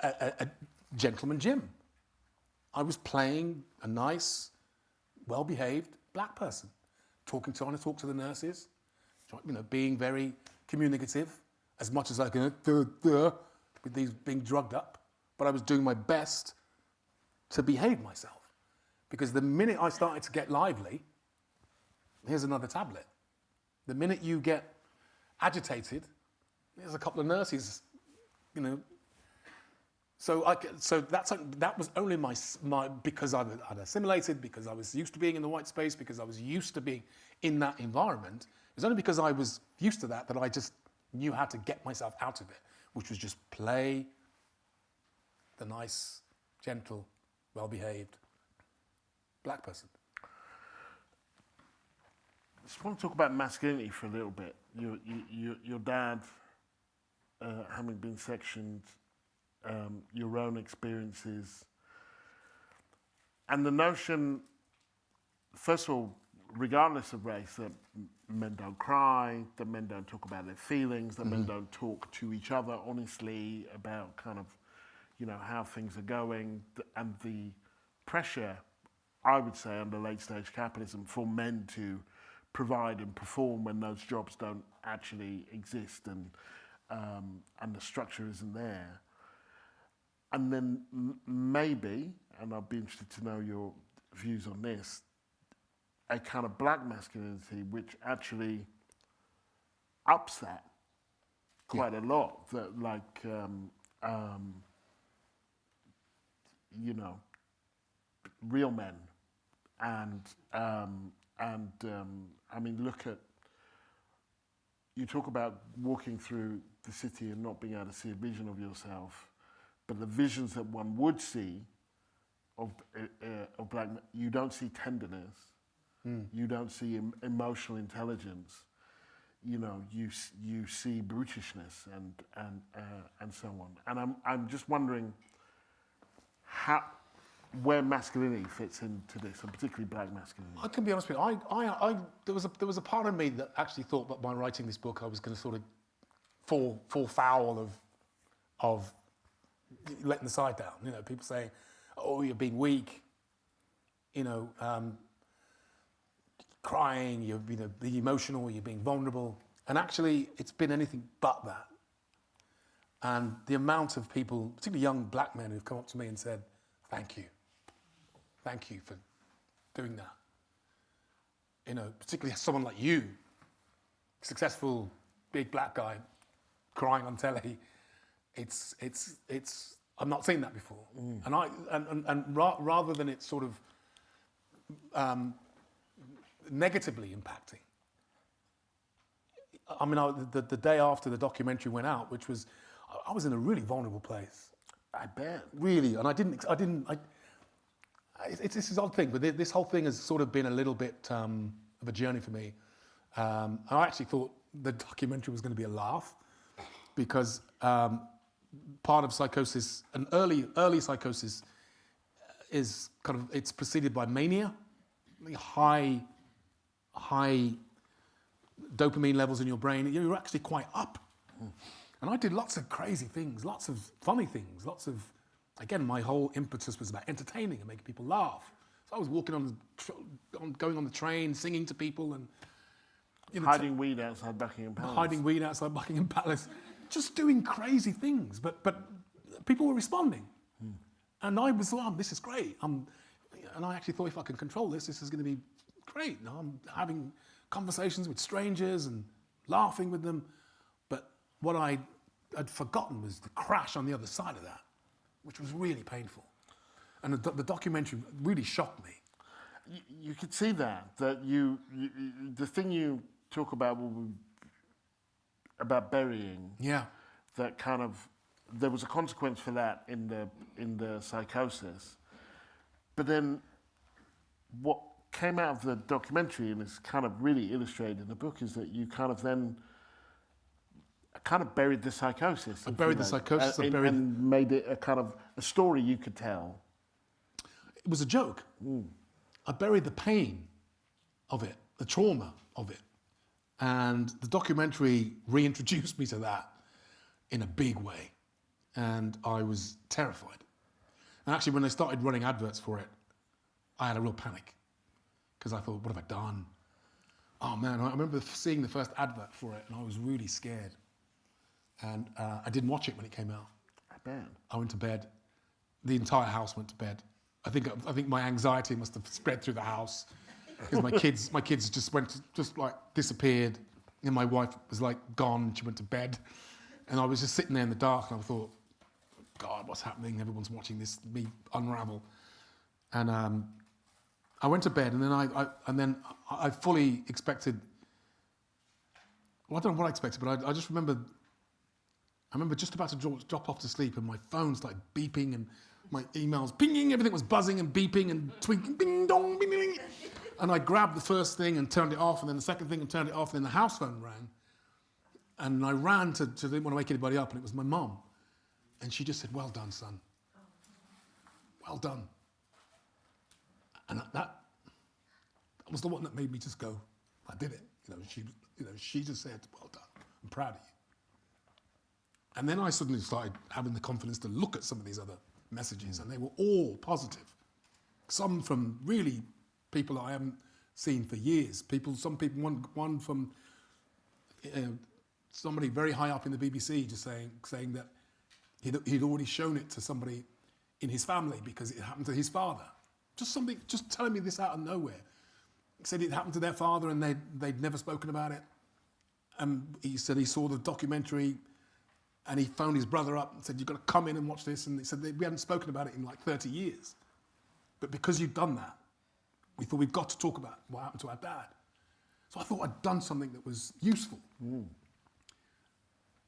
a, a, a gentleman Jim. I was playing a nice, well-behaved black person, talking to, trying to talk to the nurses, you know, being very communicative, as much as I can, duh, duh, with these being drugged up. But I was doing my best to behave myself, because the minute I started to get lively, here's another tablet. The minute you get agitated, there's a couple of nurses, you know. So I, so that's that was only my my because I'd, I'd assimilated, because I was used to being in the white space, because I was used to being in that environment. It was only because I was used to that that I just knew how to get myself out of it, which was just play the nice, gentle, well-behaved black person. I just want to talk about masculinity for a little bit. Your, you, you, your dad, uh, having been sectioned, um, your own experiences, and the notion, first of all, regardless of race, that men don't cry, that men don't talk about their feelings, that men don't talk to each other honestly about kind of, you know, how things are going, and the pressure, I would say, under late stage capitalism for men to provide and perform when those jobs don't actually exist and um, and the structure isn't there. And then m- maybe, and I'd be interested to know your views on this, a kind of black masculinity which actually ups that quite a lot. That like, um, um, you know, real men, and um, and um, I mean, look at. You talk about walking through the city and not being able to see a vision of yourself, the visions that one would see of, uh, of black men, you don't see tenderness, you don't see em- emotional intelligence, you know, you you see brutishness and and uh, and so on. And I'm I'm just wondering how where masculinity fits into this, and particularly black masculinity. I can be honest with you. I, I, I, there was a there was a part of me that actually thought that by writing this book, I was going to sort of fall fall foul of of letting the side down. You know, people saying, "Oh, you're being weak," you know, um, crying, you're you know, being emotional, you're being vulnerable, and actually, it's been anything but that. And the amount of people, particularly young black men, who've come up to me and said, "Thank you, thank you for doing that." You know, particularly someone like you, successful big black guy, crying on telly. It's it's it's. I've not seen that before, and I and and, and ra- rather than it sort of um, negatively impacting. I mean, I, the, the day after the documentary went out, which was, I- was in a really vulnerable place I bet. really, and I didn't, I didn't, I, it's, it's this odd thing, but thi- this whole thing has sort of been a little bit um, of a journey for me. Um, and I actually thought the documentary was going to be a laugh because um, part of psychosis, an early, early psychosis, uh, is kind of it's preceded by mania, high, high dopamine levels in your brain. You're actually quite up. And I did lots of crazy things, lots of funny things, lots of, again, my whole impetus was about entertaining and making people laugh. So I was walking on, the on going on the train, singing to people and you know, Hiding weed outside Buckingham Palace. hiding weed outside Buckingham Palace, just doing crazy things. But but people were responding, and I was like, oh, "This is great." I'm, and I actually thought, if I can control this, this is going to be great. I'm having conversations with strangers and laughing with them. But what I had forgotten was the crash on the other side of that, which was really painful. And the, the documentary really shocked me. you, you could see that that you, you, the thing you talk about will about burying Yeah. that kind of there was a consequence for that in the in the psychosis but then what came out of the documentary and is kind of really illustrated in the book is that you kind of then kind of buried the psychosis I buried the psychosis, uh, I buried- and made it a kind of a story you could tell it was a joke. I buried the pain of it, the trauma of it. And the documentary reintroduced me to that in a big way. And I was terrified. And actually, when they started running adverts for it, I had a real panic because I thought, what have I done? Oh man, I remember seeing the first advert for it and I was really scared. And uh, I didn't watch it when it came out. I bet I went to bed. The entire house went to bed. I think I think my anxiety must have spread through the house because my kids my kids just went just like disappeared, and my wife was like gone. She went to bed, and I was just sitting there in the dark, and I thought, God, what's happening? Everyone's watching this me unravel, and um, I went to bed, and then I, I and then I, fully expected. Well, I don't know what I expected, but I, I just remember I remember just about to drop, off to sleep and my phone started beeping and my emails pinging, everything was buzzing and beeping and twinkling, ding dong, bing, ding. And I grabbed the first thing and turned it off, and then the second thing and turned it off, and then the house phone rang. And I ran to, to didn't want to wake anybody up, and it was my mum. And she just said, Well done, son. Well done. And that, that, was the one that made me just go, I did it. You know, she, you know, she just said, well done, I'm proud of you. And then I suddenly started having the confidence to look at some of these other messages, and they were all positive. Some from really people I haven't seen for years. People, some people, one, one from uh, somebody very high up in the BBC, just saying saying that he'd, he'd already shown it to somebody in his family because it happened to his father. Just something, just telling me this out of nowhere. He said it happened to their father and they'd, they'd never spoken about it. And he said he saw the documentary and he phoned his brother up and said, You've got to come in and watch this. And he said, We hadn't spoken about it in like 30 years. But because you've done that, we thought we've got to talk about what happened to our dad. So I thought I'd done something that was useful. Hmm.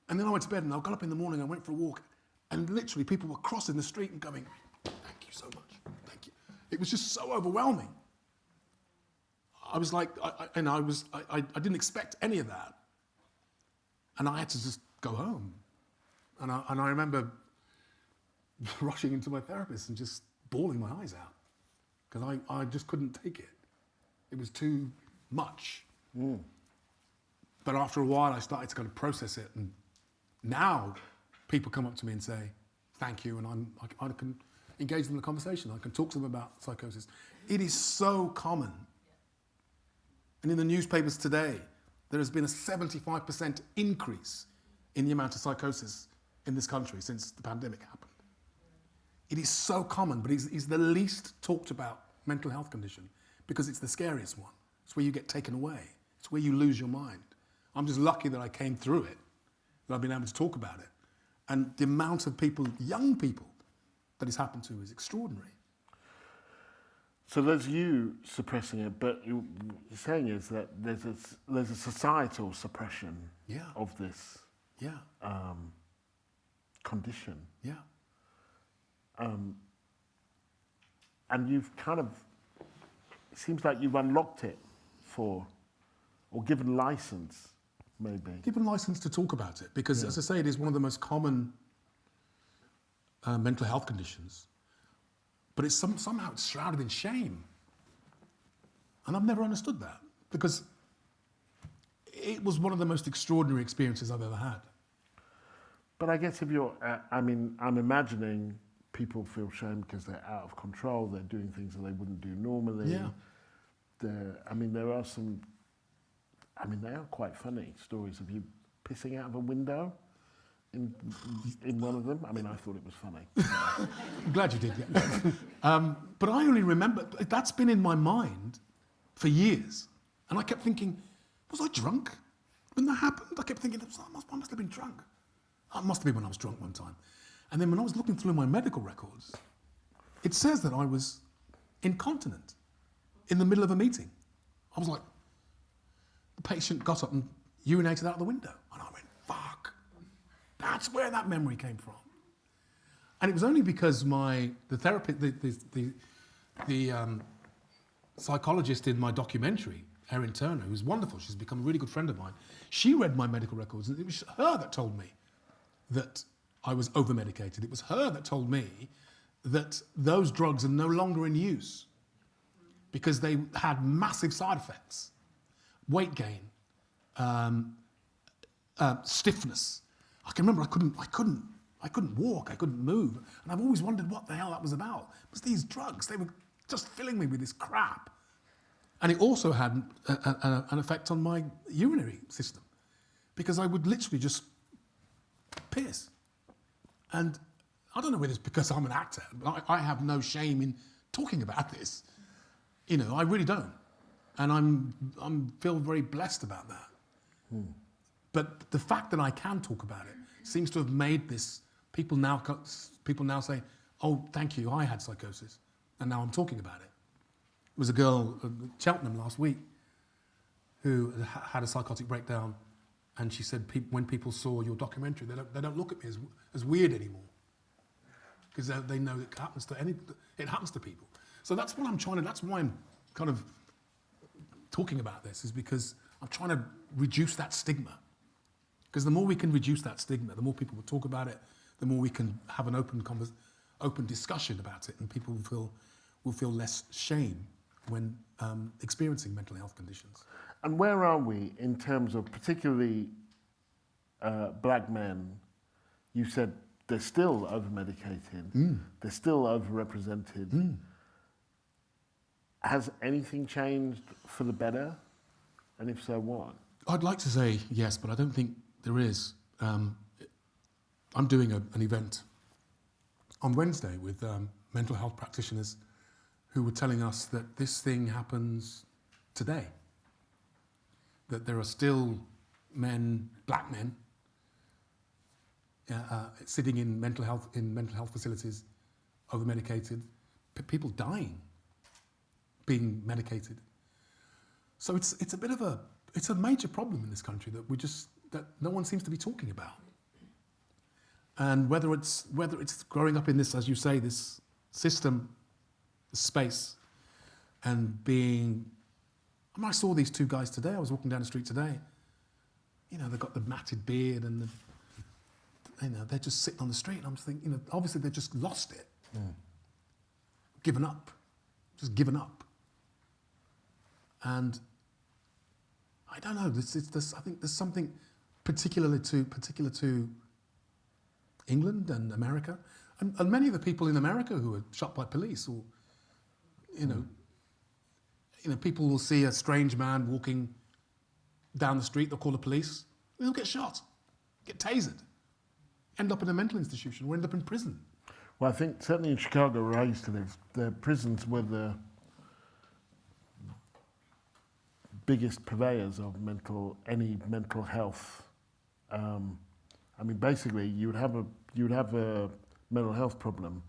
And then I went to bed and I got up in the morning, I went for a walk, and literally people were crossing the street and going, Thank you so much. Thank you. It was just so overwhelming. I was like, I, I, and I was, I, I, I didn't expect any of that. And I had to just go home. And I, and I remember rushing into my therapist and just bawling my eyes out because I, I just couldn't take it. It was too much. Mm. But after a while, I started to kind of process it. And now people come up to me and say, thank you. And I'm, I, I can engage them in a conversation. I can talk to them about psychosis. It is so common. And in the newspapers today, there has been a 75% increase in the amount of psychosis in this country since the pandemic happened. It is so common, but it's, it's the least talked about mental health condition because it's the scariest one. It's where you get taken away. It's where you lose your mind. I'm just lucky that I came through it, that I've been able to talk about it. And the amount of people, young people, that it's happened to is extraordinary. So there's you suppressing it, but you, you're saying is that there's a, there's a societal suppression Yeah. of this Yeah, um, condition. yeah. Um, and you've kind of, it seems like you've unlocked it for, or given license, maybe. given license to talk about it because, as I say, it is one of the most common uh, mental health conditions. But it's some, somehow it's shrouded in shame, and I've never understood that because it was one of the most extraordinary experiences I've ever had. But I guess if you're, uh, I mean, I'm imagining people feel shame because they're out of control, they're doing things that they wouldn't do normally. Yeah. They're, I mean, there are some, I mean, they are quite funny stories of you pissing out of a window in, in one of them. I mean, I thought it was funny. I'm glad you did. Yeah. um, but I only remember that's been in my mind for years, and I kept thinking, was I drunk when that happened? I kept thinking, I must, I must have been drunk. I must have been when I was drunk one time. And then when I was looking through my medical records, it says that I was incontinent in the middle of a meeting. I was like, the patient got up and urinated out of the window, and I went, fuck. That's where that memory came from. And it was only because my the therapist, the the the, the um, psychologist in my documentary, Erin Turner, who's wonderful, she's become a really good friend of mine. She read my medical records, and it was her that told me that I was over medicated. It was her that told me that those drugs are no longer in use because they had massive side effects, weight gain, um, uh, stiffness. I can remember I couldn't, I couldn't, I couldn't walk, I couldn't move, and I've always wondered what the hell that was about. It was these drugs? They were just filling me with this crap, and it also had a, a, an effect on my urinary system because I would literally just piss, and I don't know whether it's because I'm an actor, but I, I have no shame in talking about this. You know, I really don't, and I'm I'm feel very blessed about that. Hmm. But the fact that I can talk about it seems to have made this. People now, people now say, "Oh, thank you, I had psychosis, and now I'm talking about it." There was a girl at Cheltenham last week who had a psychotic breakdown, and she said, "Peop- "When people saw your documentary, they don't, they don't look at me as, as weird anymore because they, they know it happens to any, it happens to people." So that's what I'm trying to. That's why I'm kind of talking about this is because I'm trying to reduce that stigma. Because the more we can reduce that stigma, the more people will talk about it, the more we can have an open open discussion about it, and people will feel will feel less shame when um, experiencing mental health conditions. And where are we in terms of particularly uh, black men? You said they're still over medicated, they're still overrepresented. Has anything changed for the better? And if so, what? I'd like to say yes, but I don't think there is. Um, I'm doing a, an event on Wednesday with um, mental health practitioners who were telling us that this thing happens today. That there are still men, black men, uh, sitting in mental health in mental health facilities, over medicated, people dying, being medicated. So it's it's a bit of a it's a major problem in this country that we just that no one seems to be talking about. And whether it's whether it's growing up in this, as you say, this system, this space, and being. I, mean, I saw these two guys today. I was walking down the street today. You know, they've got the matted beard and the. You know, they're just sitting on the street. And I'm just thinking, you know, obviously they've just lost it, given up, just given up. And I don't know. This, it's, this, I think there's something particularly to particular to England and America, and, and many of the people in America who were shot by police, or you know, you know, people will see a strange man walking down the street. They'll call the police. They'll get shot, get tasered, end up in a mental institution, or end up in prison. Well, I think certainly in Chicago, where I used to live, the prisons were the biggest purveyors of mental any mental health. Um, I mean, basically, you would have a you would have a mental health problem.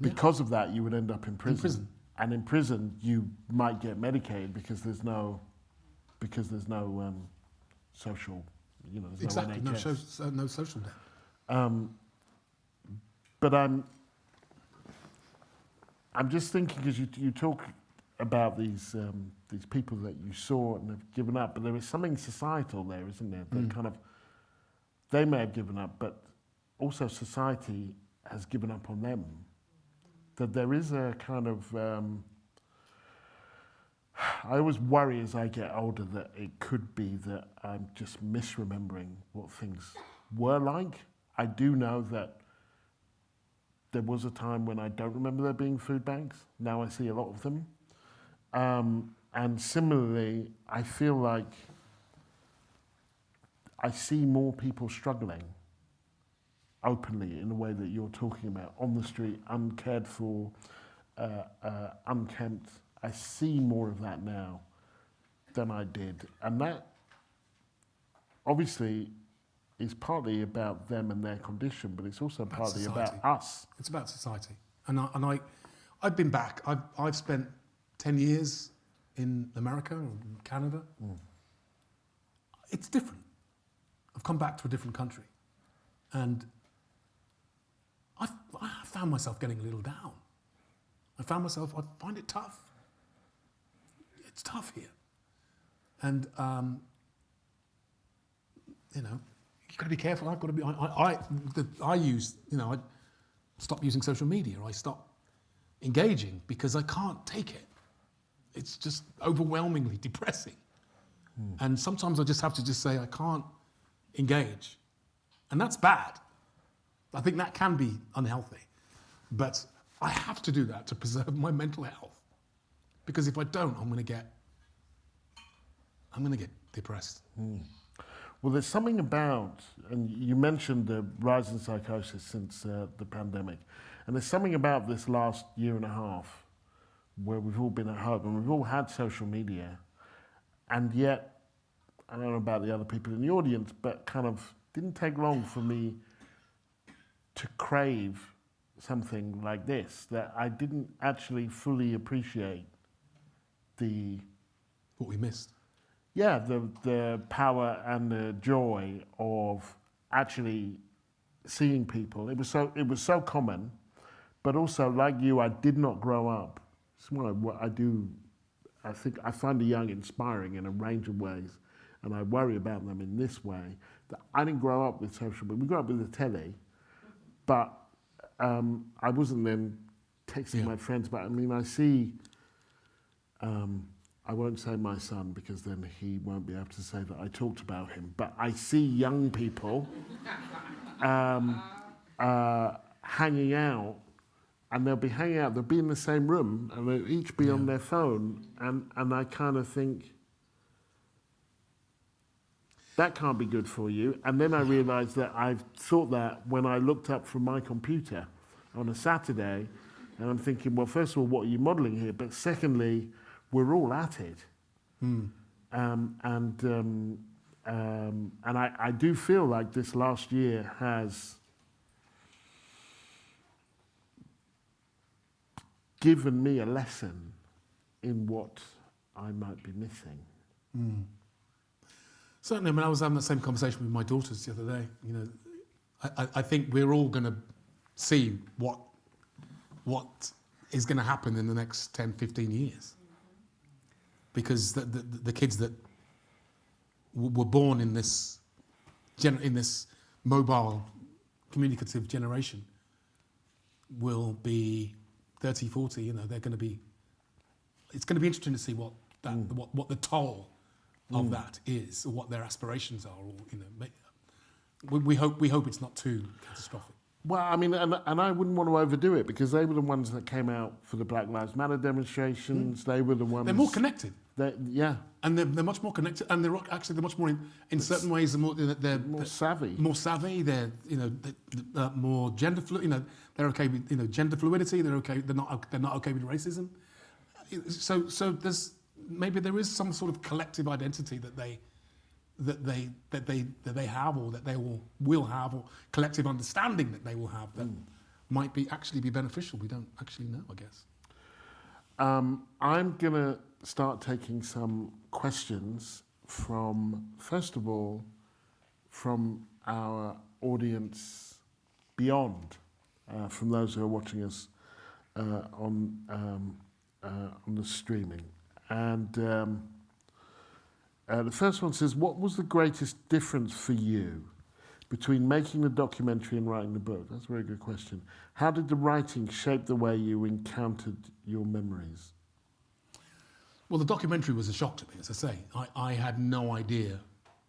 Because of that, you would end up in prison. prison. And in prison, you might get Medicaid because there's no because there's no um, social, you know, exactly. no No, so, no social debt. Um, but I'm, I'm just thinking because you, you talk about these um, these people that you saw and have given up, but there is something societal there, isn't there? That kind of they may have given up, but also society has given up on them. That there is a kind of um, I always worry as I get older that it could be that I'm just misremembering what things were like. I do know that there was a time when I don't remember there being food banks. Now I see a lot of them. Um, and similarly, I feel like I see more people struggling openly in the way that you're talking about on the street, uncared for, uh, uh, unkempt. I see more of that now than I did. And that obviously is partly about them and their condition, but it's also partly about society. us. It's about society. And I, and I, I've been back. I've, I've spent 10 years in America and Canada. It's different. I've come back to a different country. And I, I found myself getting a little down. I found myself, I find it tough. It's tough here. And, um, you know, you've got to be careful. I've got to be, I, I, I, the, I use, you know, I stop using social media. I stop engaging because I can't take it. It's just overwhelmingly depressing. And sometimes I just have to just say, I can't engage. And that's bad. I think that can be unhealthy. But I have to do that to preserve my mental health. Because if I don't, I'm going to get, I'm going to get depressed. Well, there's something about, and you mentioned the rise in psychosis since uh, the pandemic, and there's something about this last year and a half where we've all been at home and we've all had social media, and yet, I don't know about the other people in the audience, but kind of didn't take long for me to crave something like this that I didn't actually fully appreciate the What we missed. yeah, the the power and the joy of actually seeing people. It was so it was so common, but also like you, I did not grow up. It's what I, what I do. I think I find the young inspiring in a range of ways, and I worry about them in this way. That I didn't grow up with social media. We grew up with the telly, but um, I wasn't then texting Yeah. my friends. But I mean, I see um, I won't say my son because then he won't be able to say that I talked about him. But I see young people um, uh, hanging out, and they'll be hanging out. They'll be in the same room, and they'll each be on their phone, and and I kind of think. That can't be good for you. And then I realized that I've thought that when I looked up from my computer on a Saturday, and I'm thinking, well, first of all, what are you modeling here? But secondly, we're all at it. Um, and um, um, and I, I do feel like this last year has given me a lesson in what I might be missing. Certainly, I mean, I was having the same conversation with my daughters the other day. You know, I, I, I think we're all going to see what what is going to happen in the next 10, 15 years. Because the, the, the kids that w- were born in this, in this mobile, communicative generation will be 30, 40, you know, they're going to be, it's going to be interesting to see what, that, mm. what, what the toll of that is, or what their aspirations are, or, you know, we, we, hope, we hope it's not too catastrophic. Well, I mean, and, and I wouldn't want to overdo it because they were the ones that came out for the Black Lives Matter demonstrations. They were the ones. They're more connected. Yeah, and they're, they're much more connected, and they're actually they're much more in, in certain ways. They're more they're, more they're savvy. more savvy. They're you know they're, uh, more gender fluid. You know they're okay with you know gender fluidity. They're okay. They're not they're not okay with racism. So so there's maybe there is some sort of collective identity that they that they that they that they have or that they will will have or collective understanding that they will have that might be actually be beneficial. We don't actually know, I guess. Um, I'm to start taking some questions from, first of all, from our audience beyond, uh, from those who are watching us uh, on, um, uh, on the streaming. And um, uh, the first one says, What was the greatest difference for you between making the documentary and writing the book? That's a very good question. How did the writing shape the way you encountered your memories? Well, the documentary was a shock to me, as I say. I, I had no idea.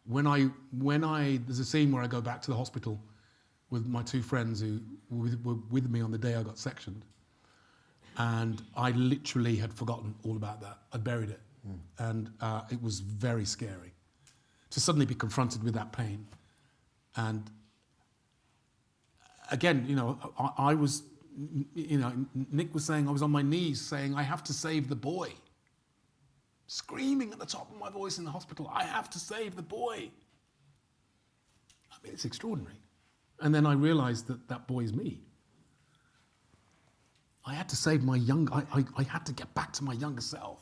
When I, when I, there's a scene where I go back to the hospital with my two friends who were with, were with me on the day I got sectioned. And I literally had forgotten all about that. I'd buried it. And uh, it was very scary to suddenly be confronted with that pain. And again, you know, I, I was, you know, Nick was saying I was on my knees saying, I have to save the boy screaming at the top of my voice in the hospital, I have to save the boy. I mean, it's extraordinary. And then I realized that that boy is me. I had to save my young, I, I, I had to get back to my younger self.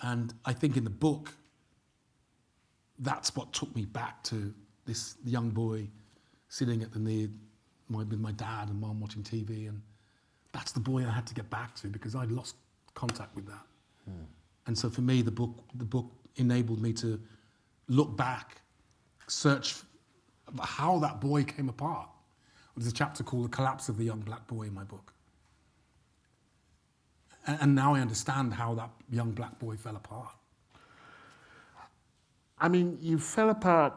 And I think in the book, that's what took me back to this young boy sitting at the knee my, with my dad and mom watching TV. And that's the boy I had to get back to because I'd lost contact with that. Hmm. And so for me, the book, the book enabled me to look back, search how that boy came apart. There's a chapter called The Collapse of the Young Black Boy in my book. And, now I understand how that young black boy fell apart. I mean, you fell apart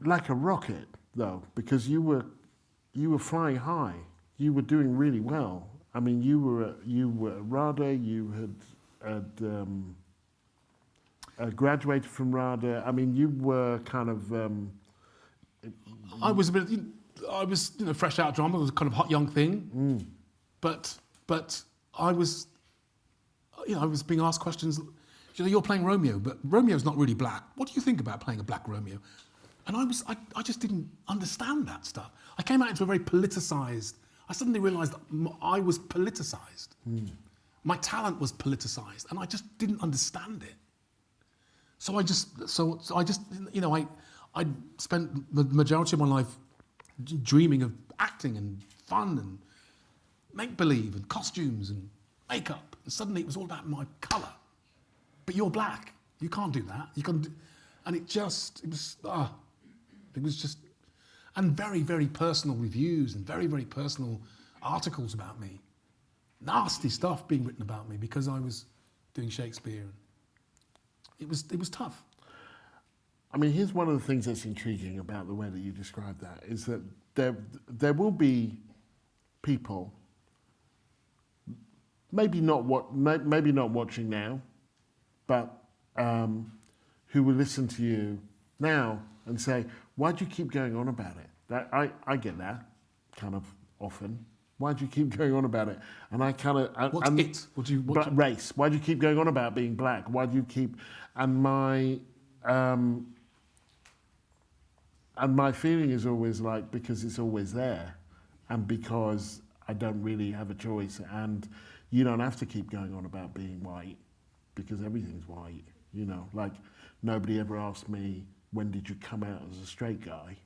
like a rocket, though, because you were you were flying high. You were doing really well. I mean, you were you were RADA. You had had um, uh, graduated from RADA. I mean, you were kind of um, I was a bit, I was, you know, fresh out of drama. It was a kind of hot young thing. But, but I was, you know, I was being asked questions. You know, you're playing Romeo, but Romeo's not really black. What do you think about playing a black Romeo? And I was, I, I just didn't understand that stuff. I came out into a very politicized. I suddenly realized I was politicized. Hmm. My talent was politicized, and I just didn't understand it. So I just, so, so I just, you know, I, I spent the majority of my life dreaming of acting and fun and make believe and costumes and makeup. And suddenly it was all about my colour. But you're black. You can't do that. You can, and it just, it was, ah, it was just, and very, very personal reviews and very, very personal articles about me. nasty stuff being written about me because I was doing Shakespeare. It was, it was tough. I mean, here's one of the things that's intriguing about the way that you describe that is that there, there will be people, maybe not what, maybe not watching now, but um, who will listen to you now and say, "Why do you keep going on about it?" That, I, I get that kind of often. Why do you keep going on about it? And I kind of What's and, it? What do you- what but do you- race? Why do you keep going on about being black? Why do you keep? And my um, and my feeling is always like because it's always there, and because I don't really have a choice, and you don't have to keep going on about being white, because everything's white. You know, like nobody ever asked me when did you come out as a straight guy,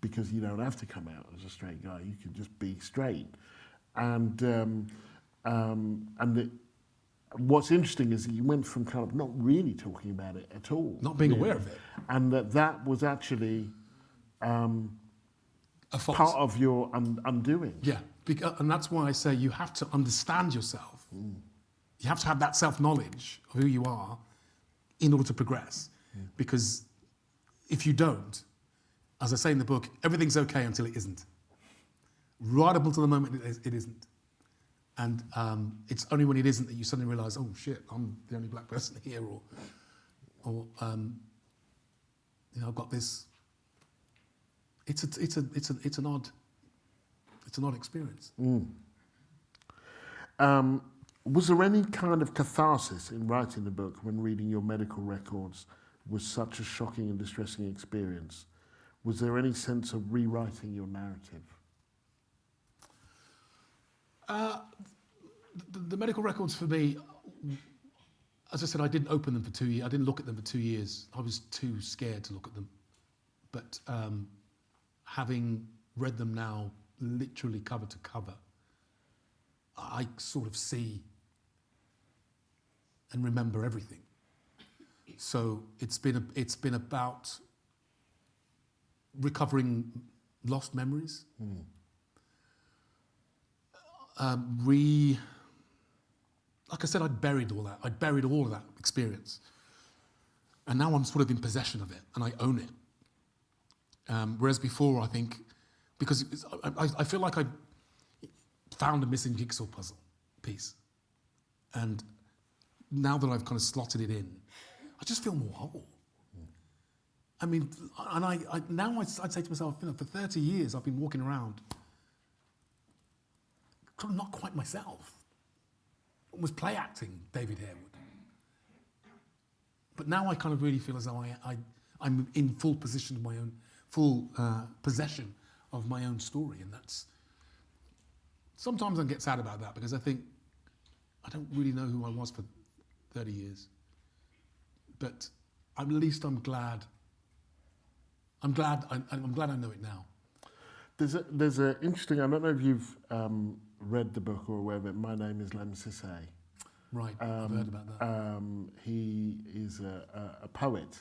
because you don't have to come out as a straight guy. You can just be straight, and um, um, and it, what's interesting is that you went from kind of not really talking about it at all, Not being really, aware of it. and that that was actually um, A part of your un- undoing. Yeah, and that's why I say you have to understand yourself. You have to have that self knowledge of who you are in order to progress. Because if you don't, as I say in the book, everything's okay until it isn't. Right up until the moment it, is, it isn't. And um, it's only when it isn't that you suddenly realize, oh shit, I'm the only black person here, or, or um, you know, I've got this. It's a, it's a, it's a, it's an odd, it's an odd experience. Um, was there any kind of catharsis in writing the book when reading your medical records was such a shocking and distressing experience? Was there any sense of rewriting your narrative? Uh, the, the medical records for me, as I said, I didn't open them for two years. I didn't look at them for two years. I was too scared to look at them. But um, having read them now, literally cover to cover, I sort of see and remember everything. So it's been a, it's been about recovering lost memories um, re. Like I said, I'd buried all that. I'd buried all of that experience, and now I'm sort of in possession of it, and I own it. Um, whereas before, I think, because I, I, I feel like I found a missing jigsaw puzzle piece, and now that I've kind of slotted it in, I just feel more whole. I mean, and I, I now I'd, I'd say to myself, you know, for 30 years I've been walking around not quite myself. Was play acting David Harewood. But now I kind of really feel as though I, I, I'm in full position of my own, full uh, possession of my own story. And that's, sometimes I get sad about that because I think I don't really know who I was for 30 years. But at least I'm glad, I'm glad, I, I'm glad I know it now. There's a, there's a interesting, I don't know if you've um, read the book or aware of it, My Name is Lemn Sissay. Right, I've heard about that. Um, he is a, a, a poet,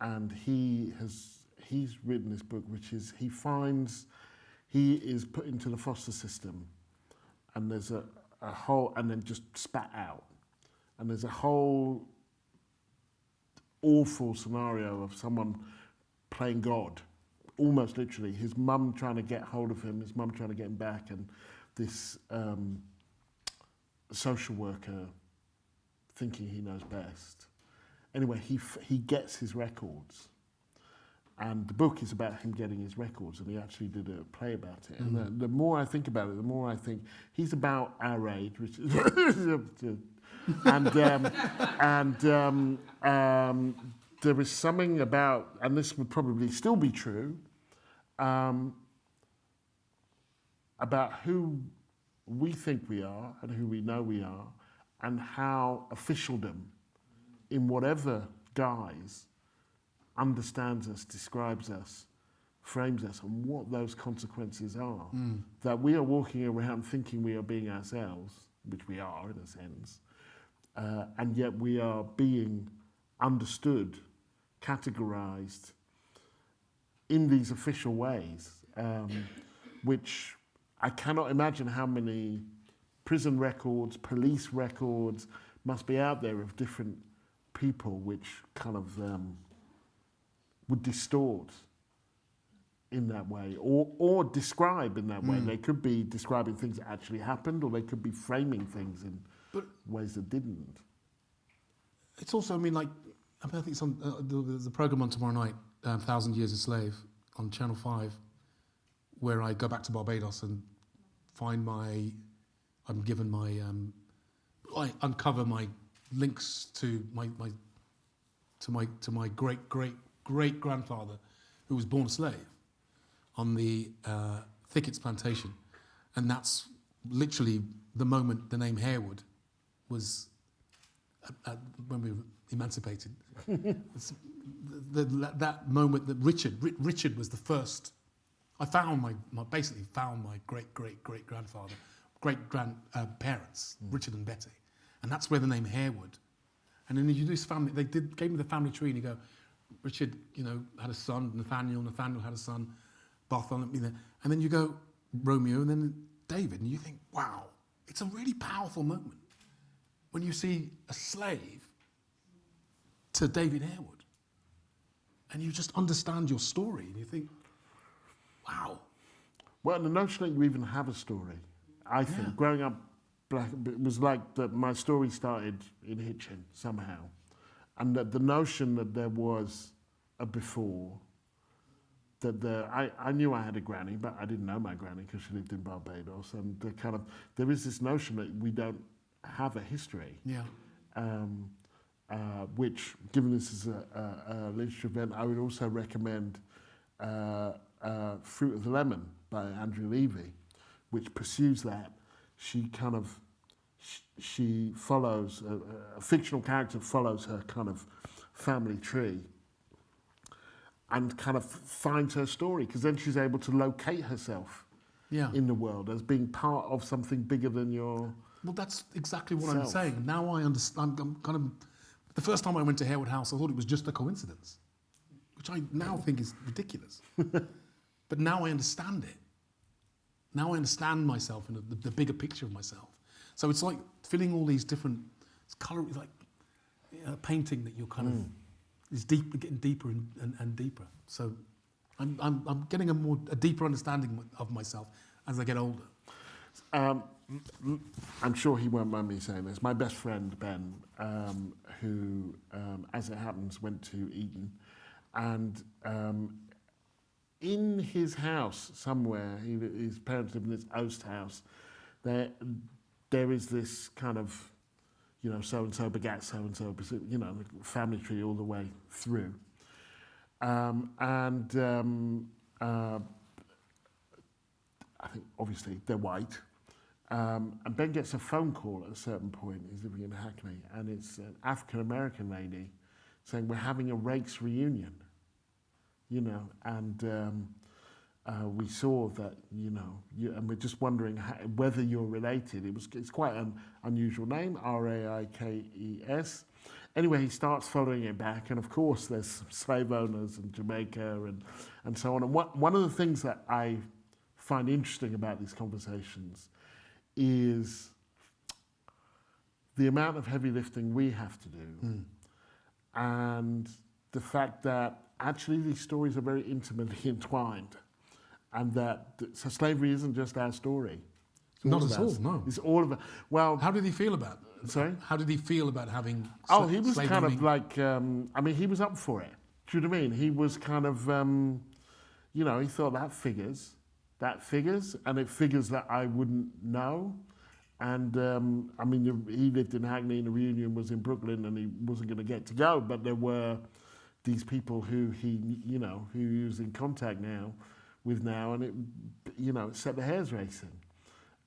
and he has he's written this book, which is he finds he is put into the foster system, and there's a, a whole, and then just spat out, and there's a whole awful scenario of someone playing God, almost literally. His mum trying to get hold of him, his mum trying to get him back, and this um, social worker thinking he knows best. Anyway, he, he gets his records And the book is about him getting his records, and he actually did a play about it. And the, the more I think about it, the more I think he's about our age, which is. and um, and um, um, there is something about, and this would probably still be true, um, about who we think we are and who we know we are, and how officialdom, in whatever guise, understands us, describes us, frames us, and what those consequences are. That we are walking around thinking we are being ourselves, which we are in a sense, uh, and yet we are being understood, categorized in these official ways, um, which I cannot imagine how many prison records, police records must be out there of different people which kind of um, would distort in that way or, or describe in that way. They could be describing things that actually happened or they could be framing things in But- ways that didn't. It's also, I mean, like, I, mean, I think it's on uh, the, the program on tomorrow night, um, Thousand Years a Slave, on Channel 5, where I go back to Barbados and find my, I'm given my, um, I uncover my links to my, my, to my, to my great, great, great grandfather who was born a slave on the uh, Thickets plantation. And that's literally the moment the name Harewood was uh, uh, when we were emancipated. The, the, that moment that Richard, Ri- Richard was the first. I found my, my basically found my great great great grandfather, great grand uh, parents, Richard and Betty, and that's where the name Harewood. And then you do this family. They did gave me the family tree, and you go, Richard, you know, had a son. Nathaniel, Nathaniel had a son. Bartholomew, there. and then you go Romeo, and then David, and you think, wow, it's a really powerful moment when you see a slave to David Harewood and you just understand your story and you think, wow, Well, the notion that you even have a story, I think, Yeah. growing up black, it was like that my story started in Hitchin somehow. and that the notion that there was a before, that the, I, I knew I had a granny, but I didn't know my granny because she lived in Barbados, and the kind of there is this notion that we don't have a history. Yeah. Um, uh, which, given this is a, a, a literature event, I would also recommend uh, uh, Fruit of the Lemon by Andrew Levy, which pursues that. She kind of she follows, a, a fictional character follows her kind of family tree and kind of finds her story because then she's able to locate herself yeah. in the world as being part of something bigger than your well, that's exactly what I'm saying. Now I understand. I'm kind of, the first time I went to Harewood House, I thought it was just a coincidence, which I now think is ridiculous. but now I understand it. Now I understand myself and the, the bigger picture of myself. So it's like filling all these different it's color, it's like a painting that you're kind of is deep, getting deeper and, and, and deeper. So I'm, I'm, I'm getting a more a deeper understanding of myself as I get older. Um, I'm sure he won't mind me saying this. My best friend Ben, um, who, um, as it happens, went to Eton, and um, in his house somewhere, he, his parents live in this oast house. There, there is this kind of, you know, so and so begets so and so, you know, family tree all the way through. Um, and um, uh, I think obviously they're white. Um, and Ben gets a phone call at a certain point, he's living in Hackney, and it's an African American lady saying, We're having a Rakes reunion, you know, and um, uh, we saw that. You know, you, and we're just wondering how, whether you're related. It was it's quite an unusual name, R A I K E S. Anyway, he starts following it back, and of course, there's slave owners in Jamaica and and so on. And what, one of the things that I find interesting about these conversations is the amount of heavy lifting we have to do and the fact that actually these stories are very intimately entwined and that so slavery isn't just our story. It's Not at all, no. It's all of it. Well, How did he feel about? Sorry? How did he feel about having? Oh, he was kind of like, um, I mean, he was up for it. Do you know what I mean? He was kind of, um, you know, he thought that figures, that figures, and it figures that I wouldn't know. And um, I mean, he lived in Hackney, and the reunion was in Brooklyn, and he wasn't going to get to go. But there were these people who he, you know, who he was in contact now with now, and it, you know, it set the hairs racing.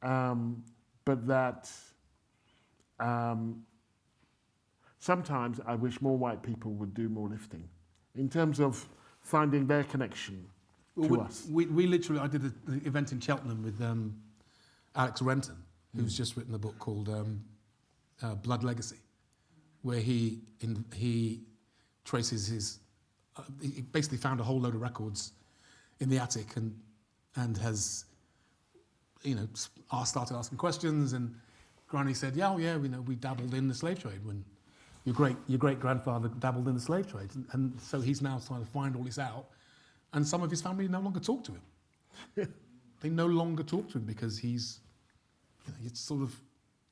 Um, but that. Um, sometimes I wish more white people would do more lifting in terms of finding their connection to we, us. We, we literally, I did an event in Cheltenham with um, Alex Renton, who's just written a book called um, uh, Blood Legacy, where he in, he traces his. Uh, he basically found a whole load of records in the attic and and has, you know, started asking questions and Granny said, "Yeah, oh, yeah, you know, we dabbled in the slave trade when your great your great grandfather dabbled in the slave trade, and, and so he's now trying to find all this out, and some of his family no longer talk to him. they no longer talk to him because he's, you know, it's sort of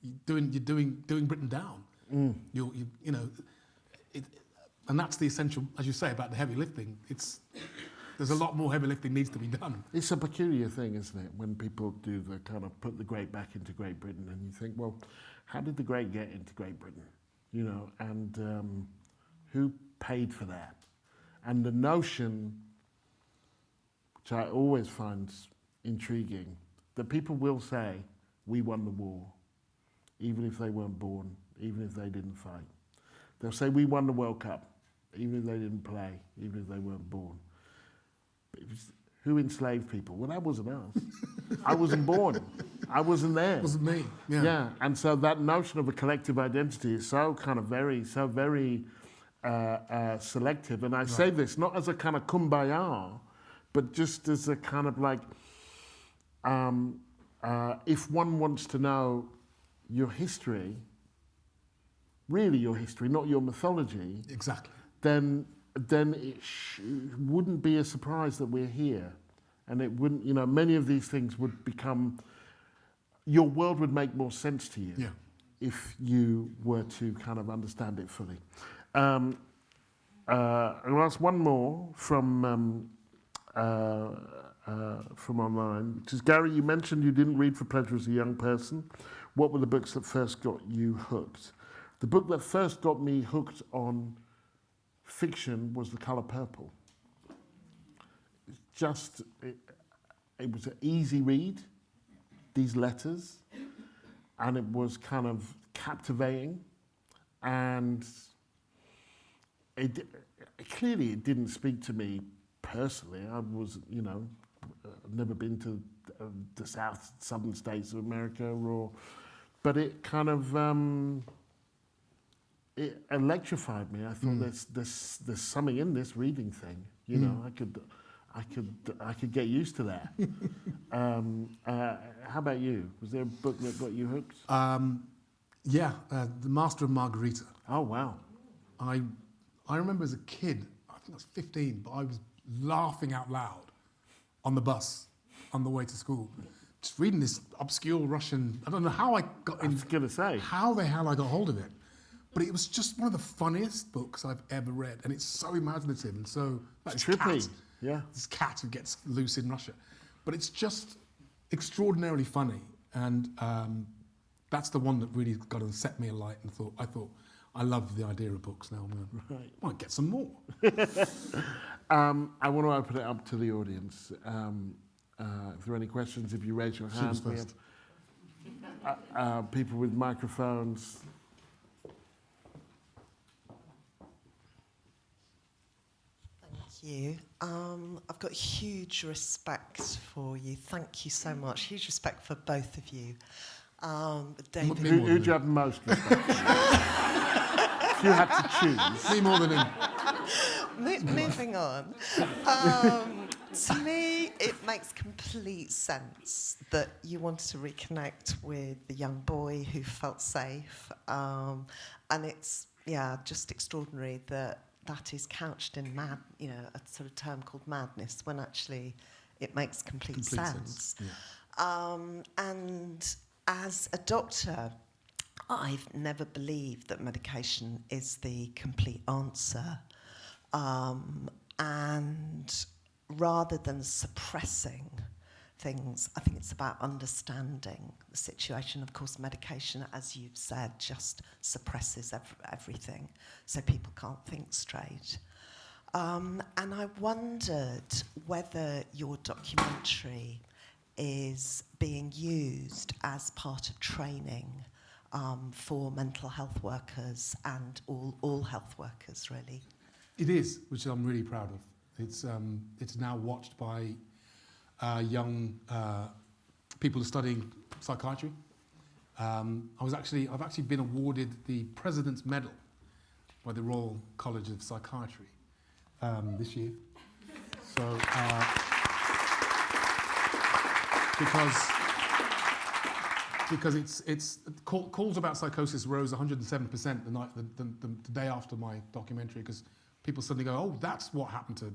you're doing you're doing doing Britain down. Mm. You're, you you know, it, and that's the essential, as you say about the heavy lifting. It's there's a lot more heavy lifting needs to be done. It's a peculiar thing, isn't it, when people do the kind of put the great back into Great Britain and you think, well, how did the great get into Great Britain? You know, and um, who paid for that? And the notion, which I always find intriguing, that people will say, we won the war, even if they weren't born, even if they didn't fight. They'll say, we won the World Cup, even if they didn't play, even if they weren't born. But it was, who enslaved people? Well, that wasn't us. I wasn't born. I wasn't there. It wasn't me. Yeah. Yeah. and so that notion of a collective identity is so kind of very, so very uh, uh, selective. And I say this not as a kind of kumbaya, but just as a kind of like, um, uh, if one wants to know your history, really your history, not your mythology, Exactly. then then it sh- wouldn't be a surprise that we're here, and it wouldn't. You know, many of these things would become. Your world would make more sense to you Yeah. if you were to kind of understand it fully. Um, uh, I'll ask one more from um, uh, uh, from online, which is Gary. You mentioned you didn't read for pleasure as a young person. What were the books that first got you hooked? The book that first got me hooked on fiction was the color purple. Just, it, it was an easy read, these letters, and it was kind of captivating. And it, clearly it didn't speak to me personally. I was, you know, never been to uh, the south, southern states of America or, but it kind of, um, it electrified me. I thought there's there's there's something in this reading thing. You know, I could. I could, I could get used to that. um, uh, how about you? Was there a book that got you hooked? Um, yeah, uh, The Master of Margarita. Oh wow! I, I remember as a kid, I think I was 15, but I was laughing out loud on the bus on the way to school, just reading this obscure Russian. I don't know how I got I in, was gonna say. how the hell I got hold of it, but it was just one of the funniest books I've ever read, and it's so imaginative and so It's trippy, cat, yeah. this cat who gets loose in Russia, but it's just extraordinarily funny, and um, that's the one that really got and set me alight, and thought I thought. I love the idea of books now. I'm gonna, Right. might get some more. Um, I want to open it up to the audience. Um, uh, if there are any questions, if you raise your hand, was we first. have uh, uh, people with microphones. You. Um, I've got huge respect for you. Thank you so much. Huge respect for both of you. Um, David, Who, who do you have most respect for? if you had to choose. Me more than him. Mo- moving on. Um, to me, it makes complete sense that you wanted to reconnect with the young boy who felt safe. Um, and it's, yeah, just extraordinary that that is couched in mad, you know, a sort of term called madness, when actually it makes complete, Complete sense. sense, yeah. Um, and as a doctor, I've never believed that medication is the complete answer. Um, and rather than suppressing things, I think it's about understanding the situation. Of course, medication, as you've said, just suppresses ev- everything, so people can't think straight. Um, and I wondered whether your documentary is being used as part of training um, for mental health workers and all, all health workers, really. It is, which I'm really proud of. It's, um, it's now watched by uh, young uh, people studying psychiatry. Um, I was actually, I've actually been awarded the President's Medal by the Royal College of Psychiatry um, this year. So, uh, because because it's it's call, calls about psychosis rose 107 percent the night the, the, the day after my documentary because people suddenly go, oh, that's what happened to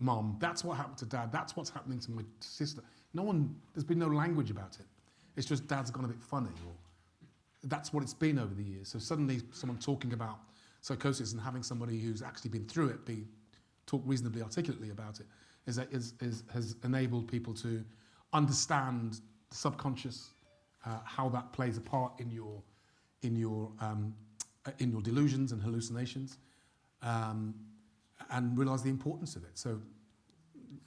mum, that's what happened to dad, that's what's happening to my sister. No one, there's been no language about it. It's just dad's gone a bit funny, or that's what it's been over the years. So suddenly, someone talking about psychosis and having somebody who's actually been through it be talk reasonably articulately about it is, is, is has enabled people to understand the subconscious, uh, how that plays a part in your in your um, uh, in your delusions and hallucinations, um, and realize the importance of it. So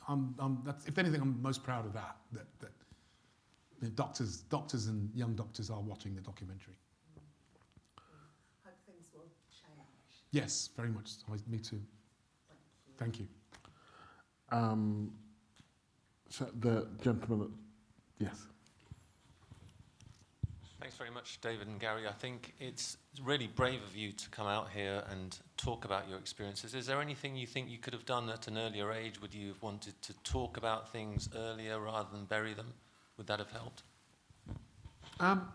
I'm, I'm, that's, if anything, I'm most proud of that, that, that you know, doctors, doctors and young doctors are watching the documentary. Hope things will change. Yes, very much. I, me too. Thank you. Thank you. Um, so the gentleman, yes. Thanks very much, David and Gary. I think it's really brave of you to come out here and talk about your experiences. Is there anything you think you could have done at an earlier age? Would you have wanted to talk about things earlier rather than bury them? Would that have helped? Um,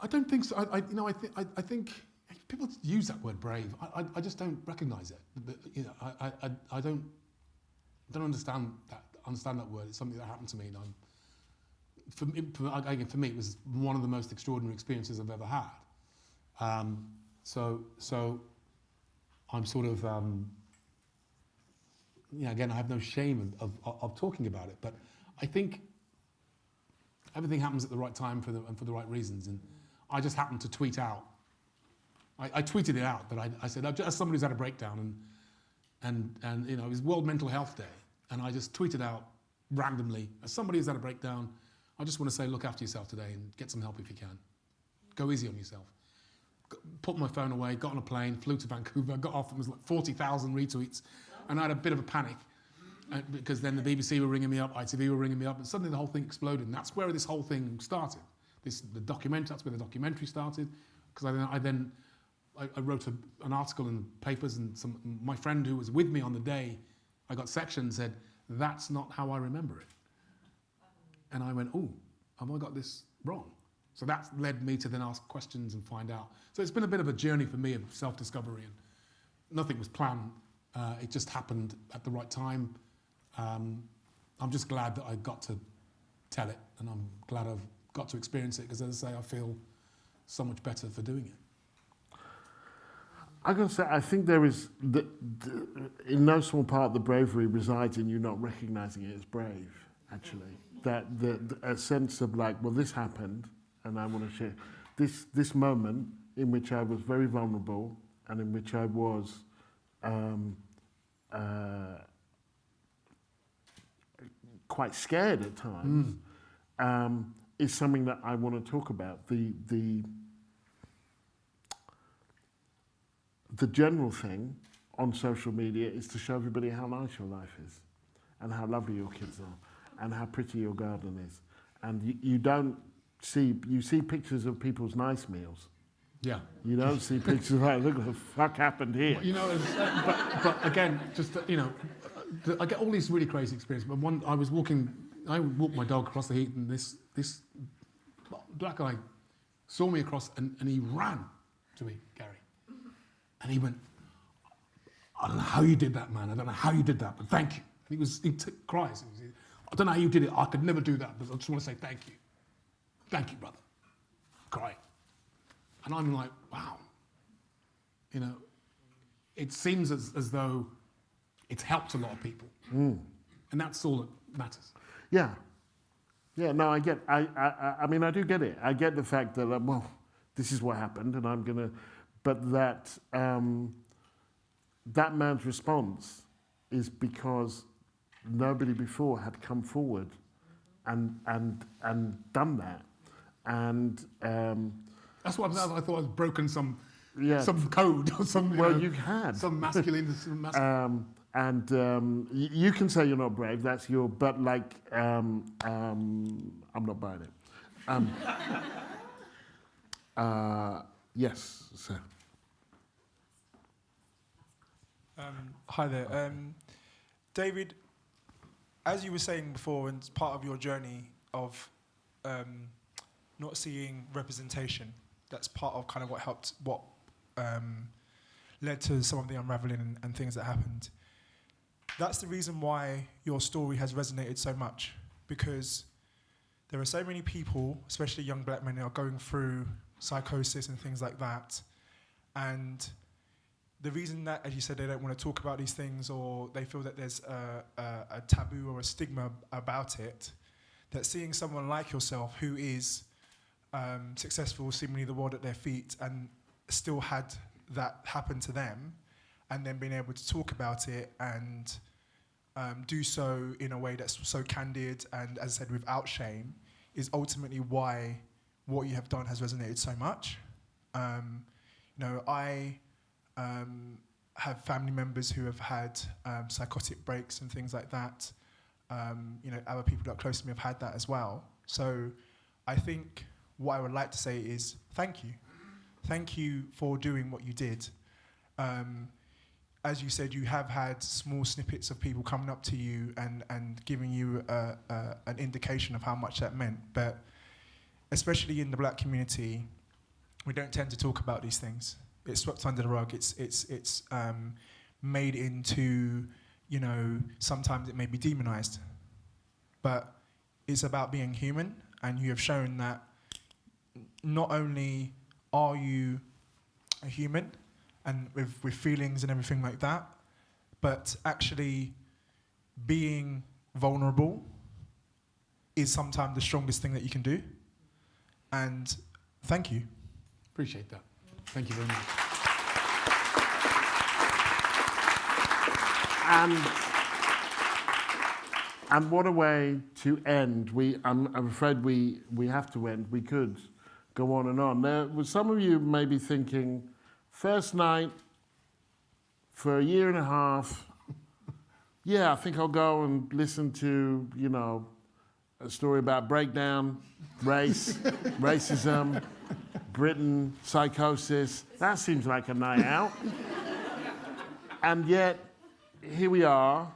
I don't think so. I, I, you know, I, th- I, I think people use that word brave. I, I, just don't recognise it. But, you know, I, I, I- I don't, don't understand that. Understand that word. It's something that happened to me, and I'm. For me, for, again, for me, it was one of the most extraordinary experiences I've ever had. Um, so, so, I'm sort of. Um, yeah, again, I have no shame of, of, of talking about it, but I think everything happens at the right time for the, and for the right reasons. And I just happened to tweet out. I, I tweeted it out, but I, I said, as somebody who's had a breakdown, and, and, and you know, it was World Mental Health Day, and I just tweeted out randomly, as somebody who's had a breakdown, I just want to say, look after yourself today and get some help if you can. Go easy on yourself. Put my phone away, got on a plane, flew to Vancouver, got off, and was like 40,000 retweets, and I had a bit of a panic. Uh, because then the BBC were ringing me up, ITV were ringing me up, and suddenly the whole thing exploded. And that's where this whole thing started. This the document. That's where the documentary started. Because I then I then I, I wrote a, an article in the papers, and some my friend who was with me on the day, I got sectioned said that's not how I remember it. And I went, oh, have I got this wrong? So that led me to then ask questions and find out. So it's been a bit of a journey for me of self-discovery, and nothing was planned. Uh, it just happened at the right time. Um, I'm just glad that I got to tell it, and I'm glad I've got to experience it because, as I say, I feel so much better for doing it. Going to say, I think there is, the, the, in no small part, the bravery resides in you not recognizing it as brave, actually. That the, a sense of like, well, this happened, and I want to share. This, this moment in which I was very vulnerable and in which I was um, uh, quite scared at times, um, is something that I want to talk about. The, the, the general thing on social media is to show everybody how nice your life is and how lovely your kids are and how pretty your garden is. And you, you don't see, you see pictures of people's nice meals. Yeah. You don't see pictures like, look what the fuck happened here. You know, but, but again, just you know, I get all these really crazy experiences. But one, I was walking, I walked my dog across the heat, and this this black guy saw me across, and, and he ran to me, Gary, and he went, "I don't know how you did that, man. I don't know how you did that, but thank you." And he was he cries. He was, I don't know how you did it. I could never do that, but I just want to say thank you, thank you, brother. Crying, and I'm like, wow, you know it seems as, as though it's helped a lot of people. And that's all that matters. Yeah. Yeah, no, I get, I, I, I- I mean, I do get it. I get the fact that, uh, well, this is what happened and I'm going to, but that, um, that man's response is because nobody before had come forward and, and, and done that. And, um, That's what I, I thought I'd broken some, Yeah. some code or some, well, know, you had. some masculine. some mas- Um, and um, you can say you're not brave, that's your, but like, um, um, I'm not buying it. Um, uh, yes, sir. Um, hi there. Um, David, as you were saying before, and part of your journey of um, not seeing representation, that's part of kind of what helped, what um, led to some of the unraveling and, and things that happened. That's the reason why your story has resonated so much, because there are so many people, especially young black men, who are going through psychosis and things like that. And the reason that, as you said, they don't want to talk about these things or they feel that there's a, a, a taboo or a stigma about it, that seeing someone like yourself who is um, successful, seemingly the world at their feet, and still had that happen to them, and then being able to talk about it and um, do so in a way that's so candid and, as I said, without shame, is ultimately why what you have done has resonated so much. Um, you know, I um, have family members who have had um, psychotic breaks and things like that. Um, you know, other people that are close to me have had that as well. So I think what I would like to say is thank you. Thank you for doing what you did. Um, as you said, you have had small snippets of people coming up to you and, and giving you a, a, an indication of how much that meant. But especially in the black community, we don't tend to talk about these things. It's swept under the rug. It's, it's, it's um, made into, you know, sometimes it may be demonized. But it's about being human, and you have shown that not only are you a human, and with, with feelings and everything like that, but actually being vulnerable is sometimes the strongest thing that you can do. And thank you. Appreciate that. Thank you very much. And, and what a way to end. We, I'm, I'm afraid we, we have to end. We could go on and on. There was some of you may be thinking, first night for a year and a half, yeah, I think I'll go and listen to, you know, a story about breakdown, race, racism, Britain, psychosis. That seems like a night out. and yet, here we are.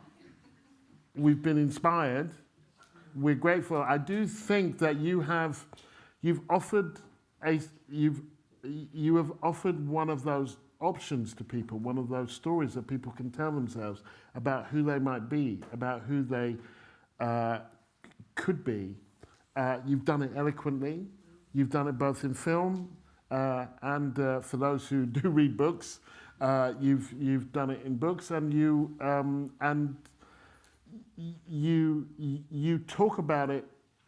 We've been inspired. We're grateful. I do think that you have, you've offered a, you've, you have offered one of those options to people, one of those stories that people can tell themselves about who they might be, about who they uh, could be. Uh, you've done it eloquently. You've done it both in film uh, and uh, for those who do read books, uh, you've you've done it in books, and you um, and you you talk about it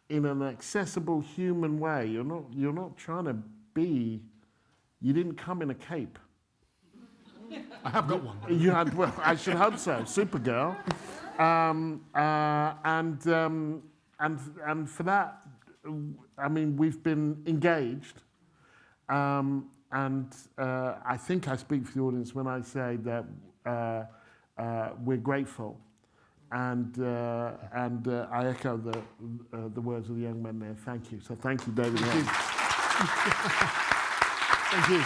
in an accessible human way. You're not you're not trying to be. You didn't come in a cape. I have got one. You had well, I should hope so. Supergirl, um, uh, and um, and and for that, I mean we've been engaged. Um, and uh, I think I speak for the audience when I say that uh, uh, we're grateful. And, uh, and uh, I echo the, uh, the words of the young man there. Thank you. So thank you, David. Thank you. thank you.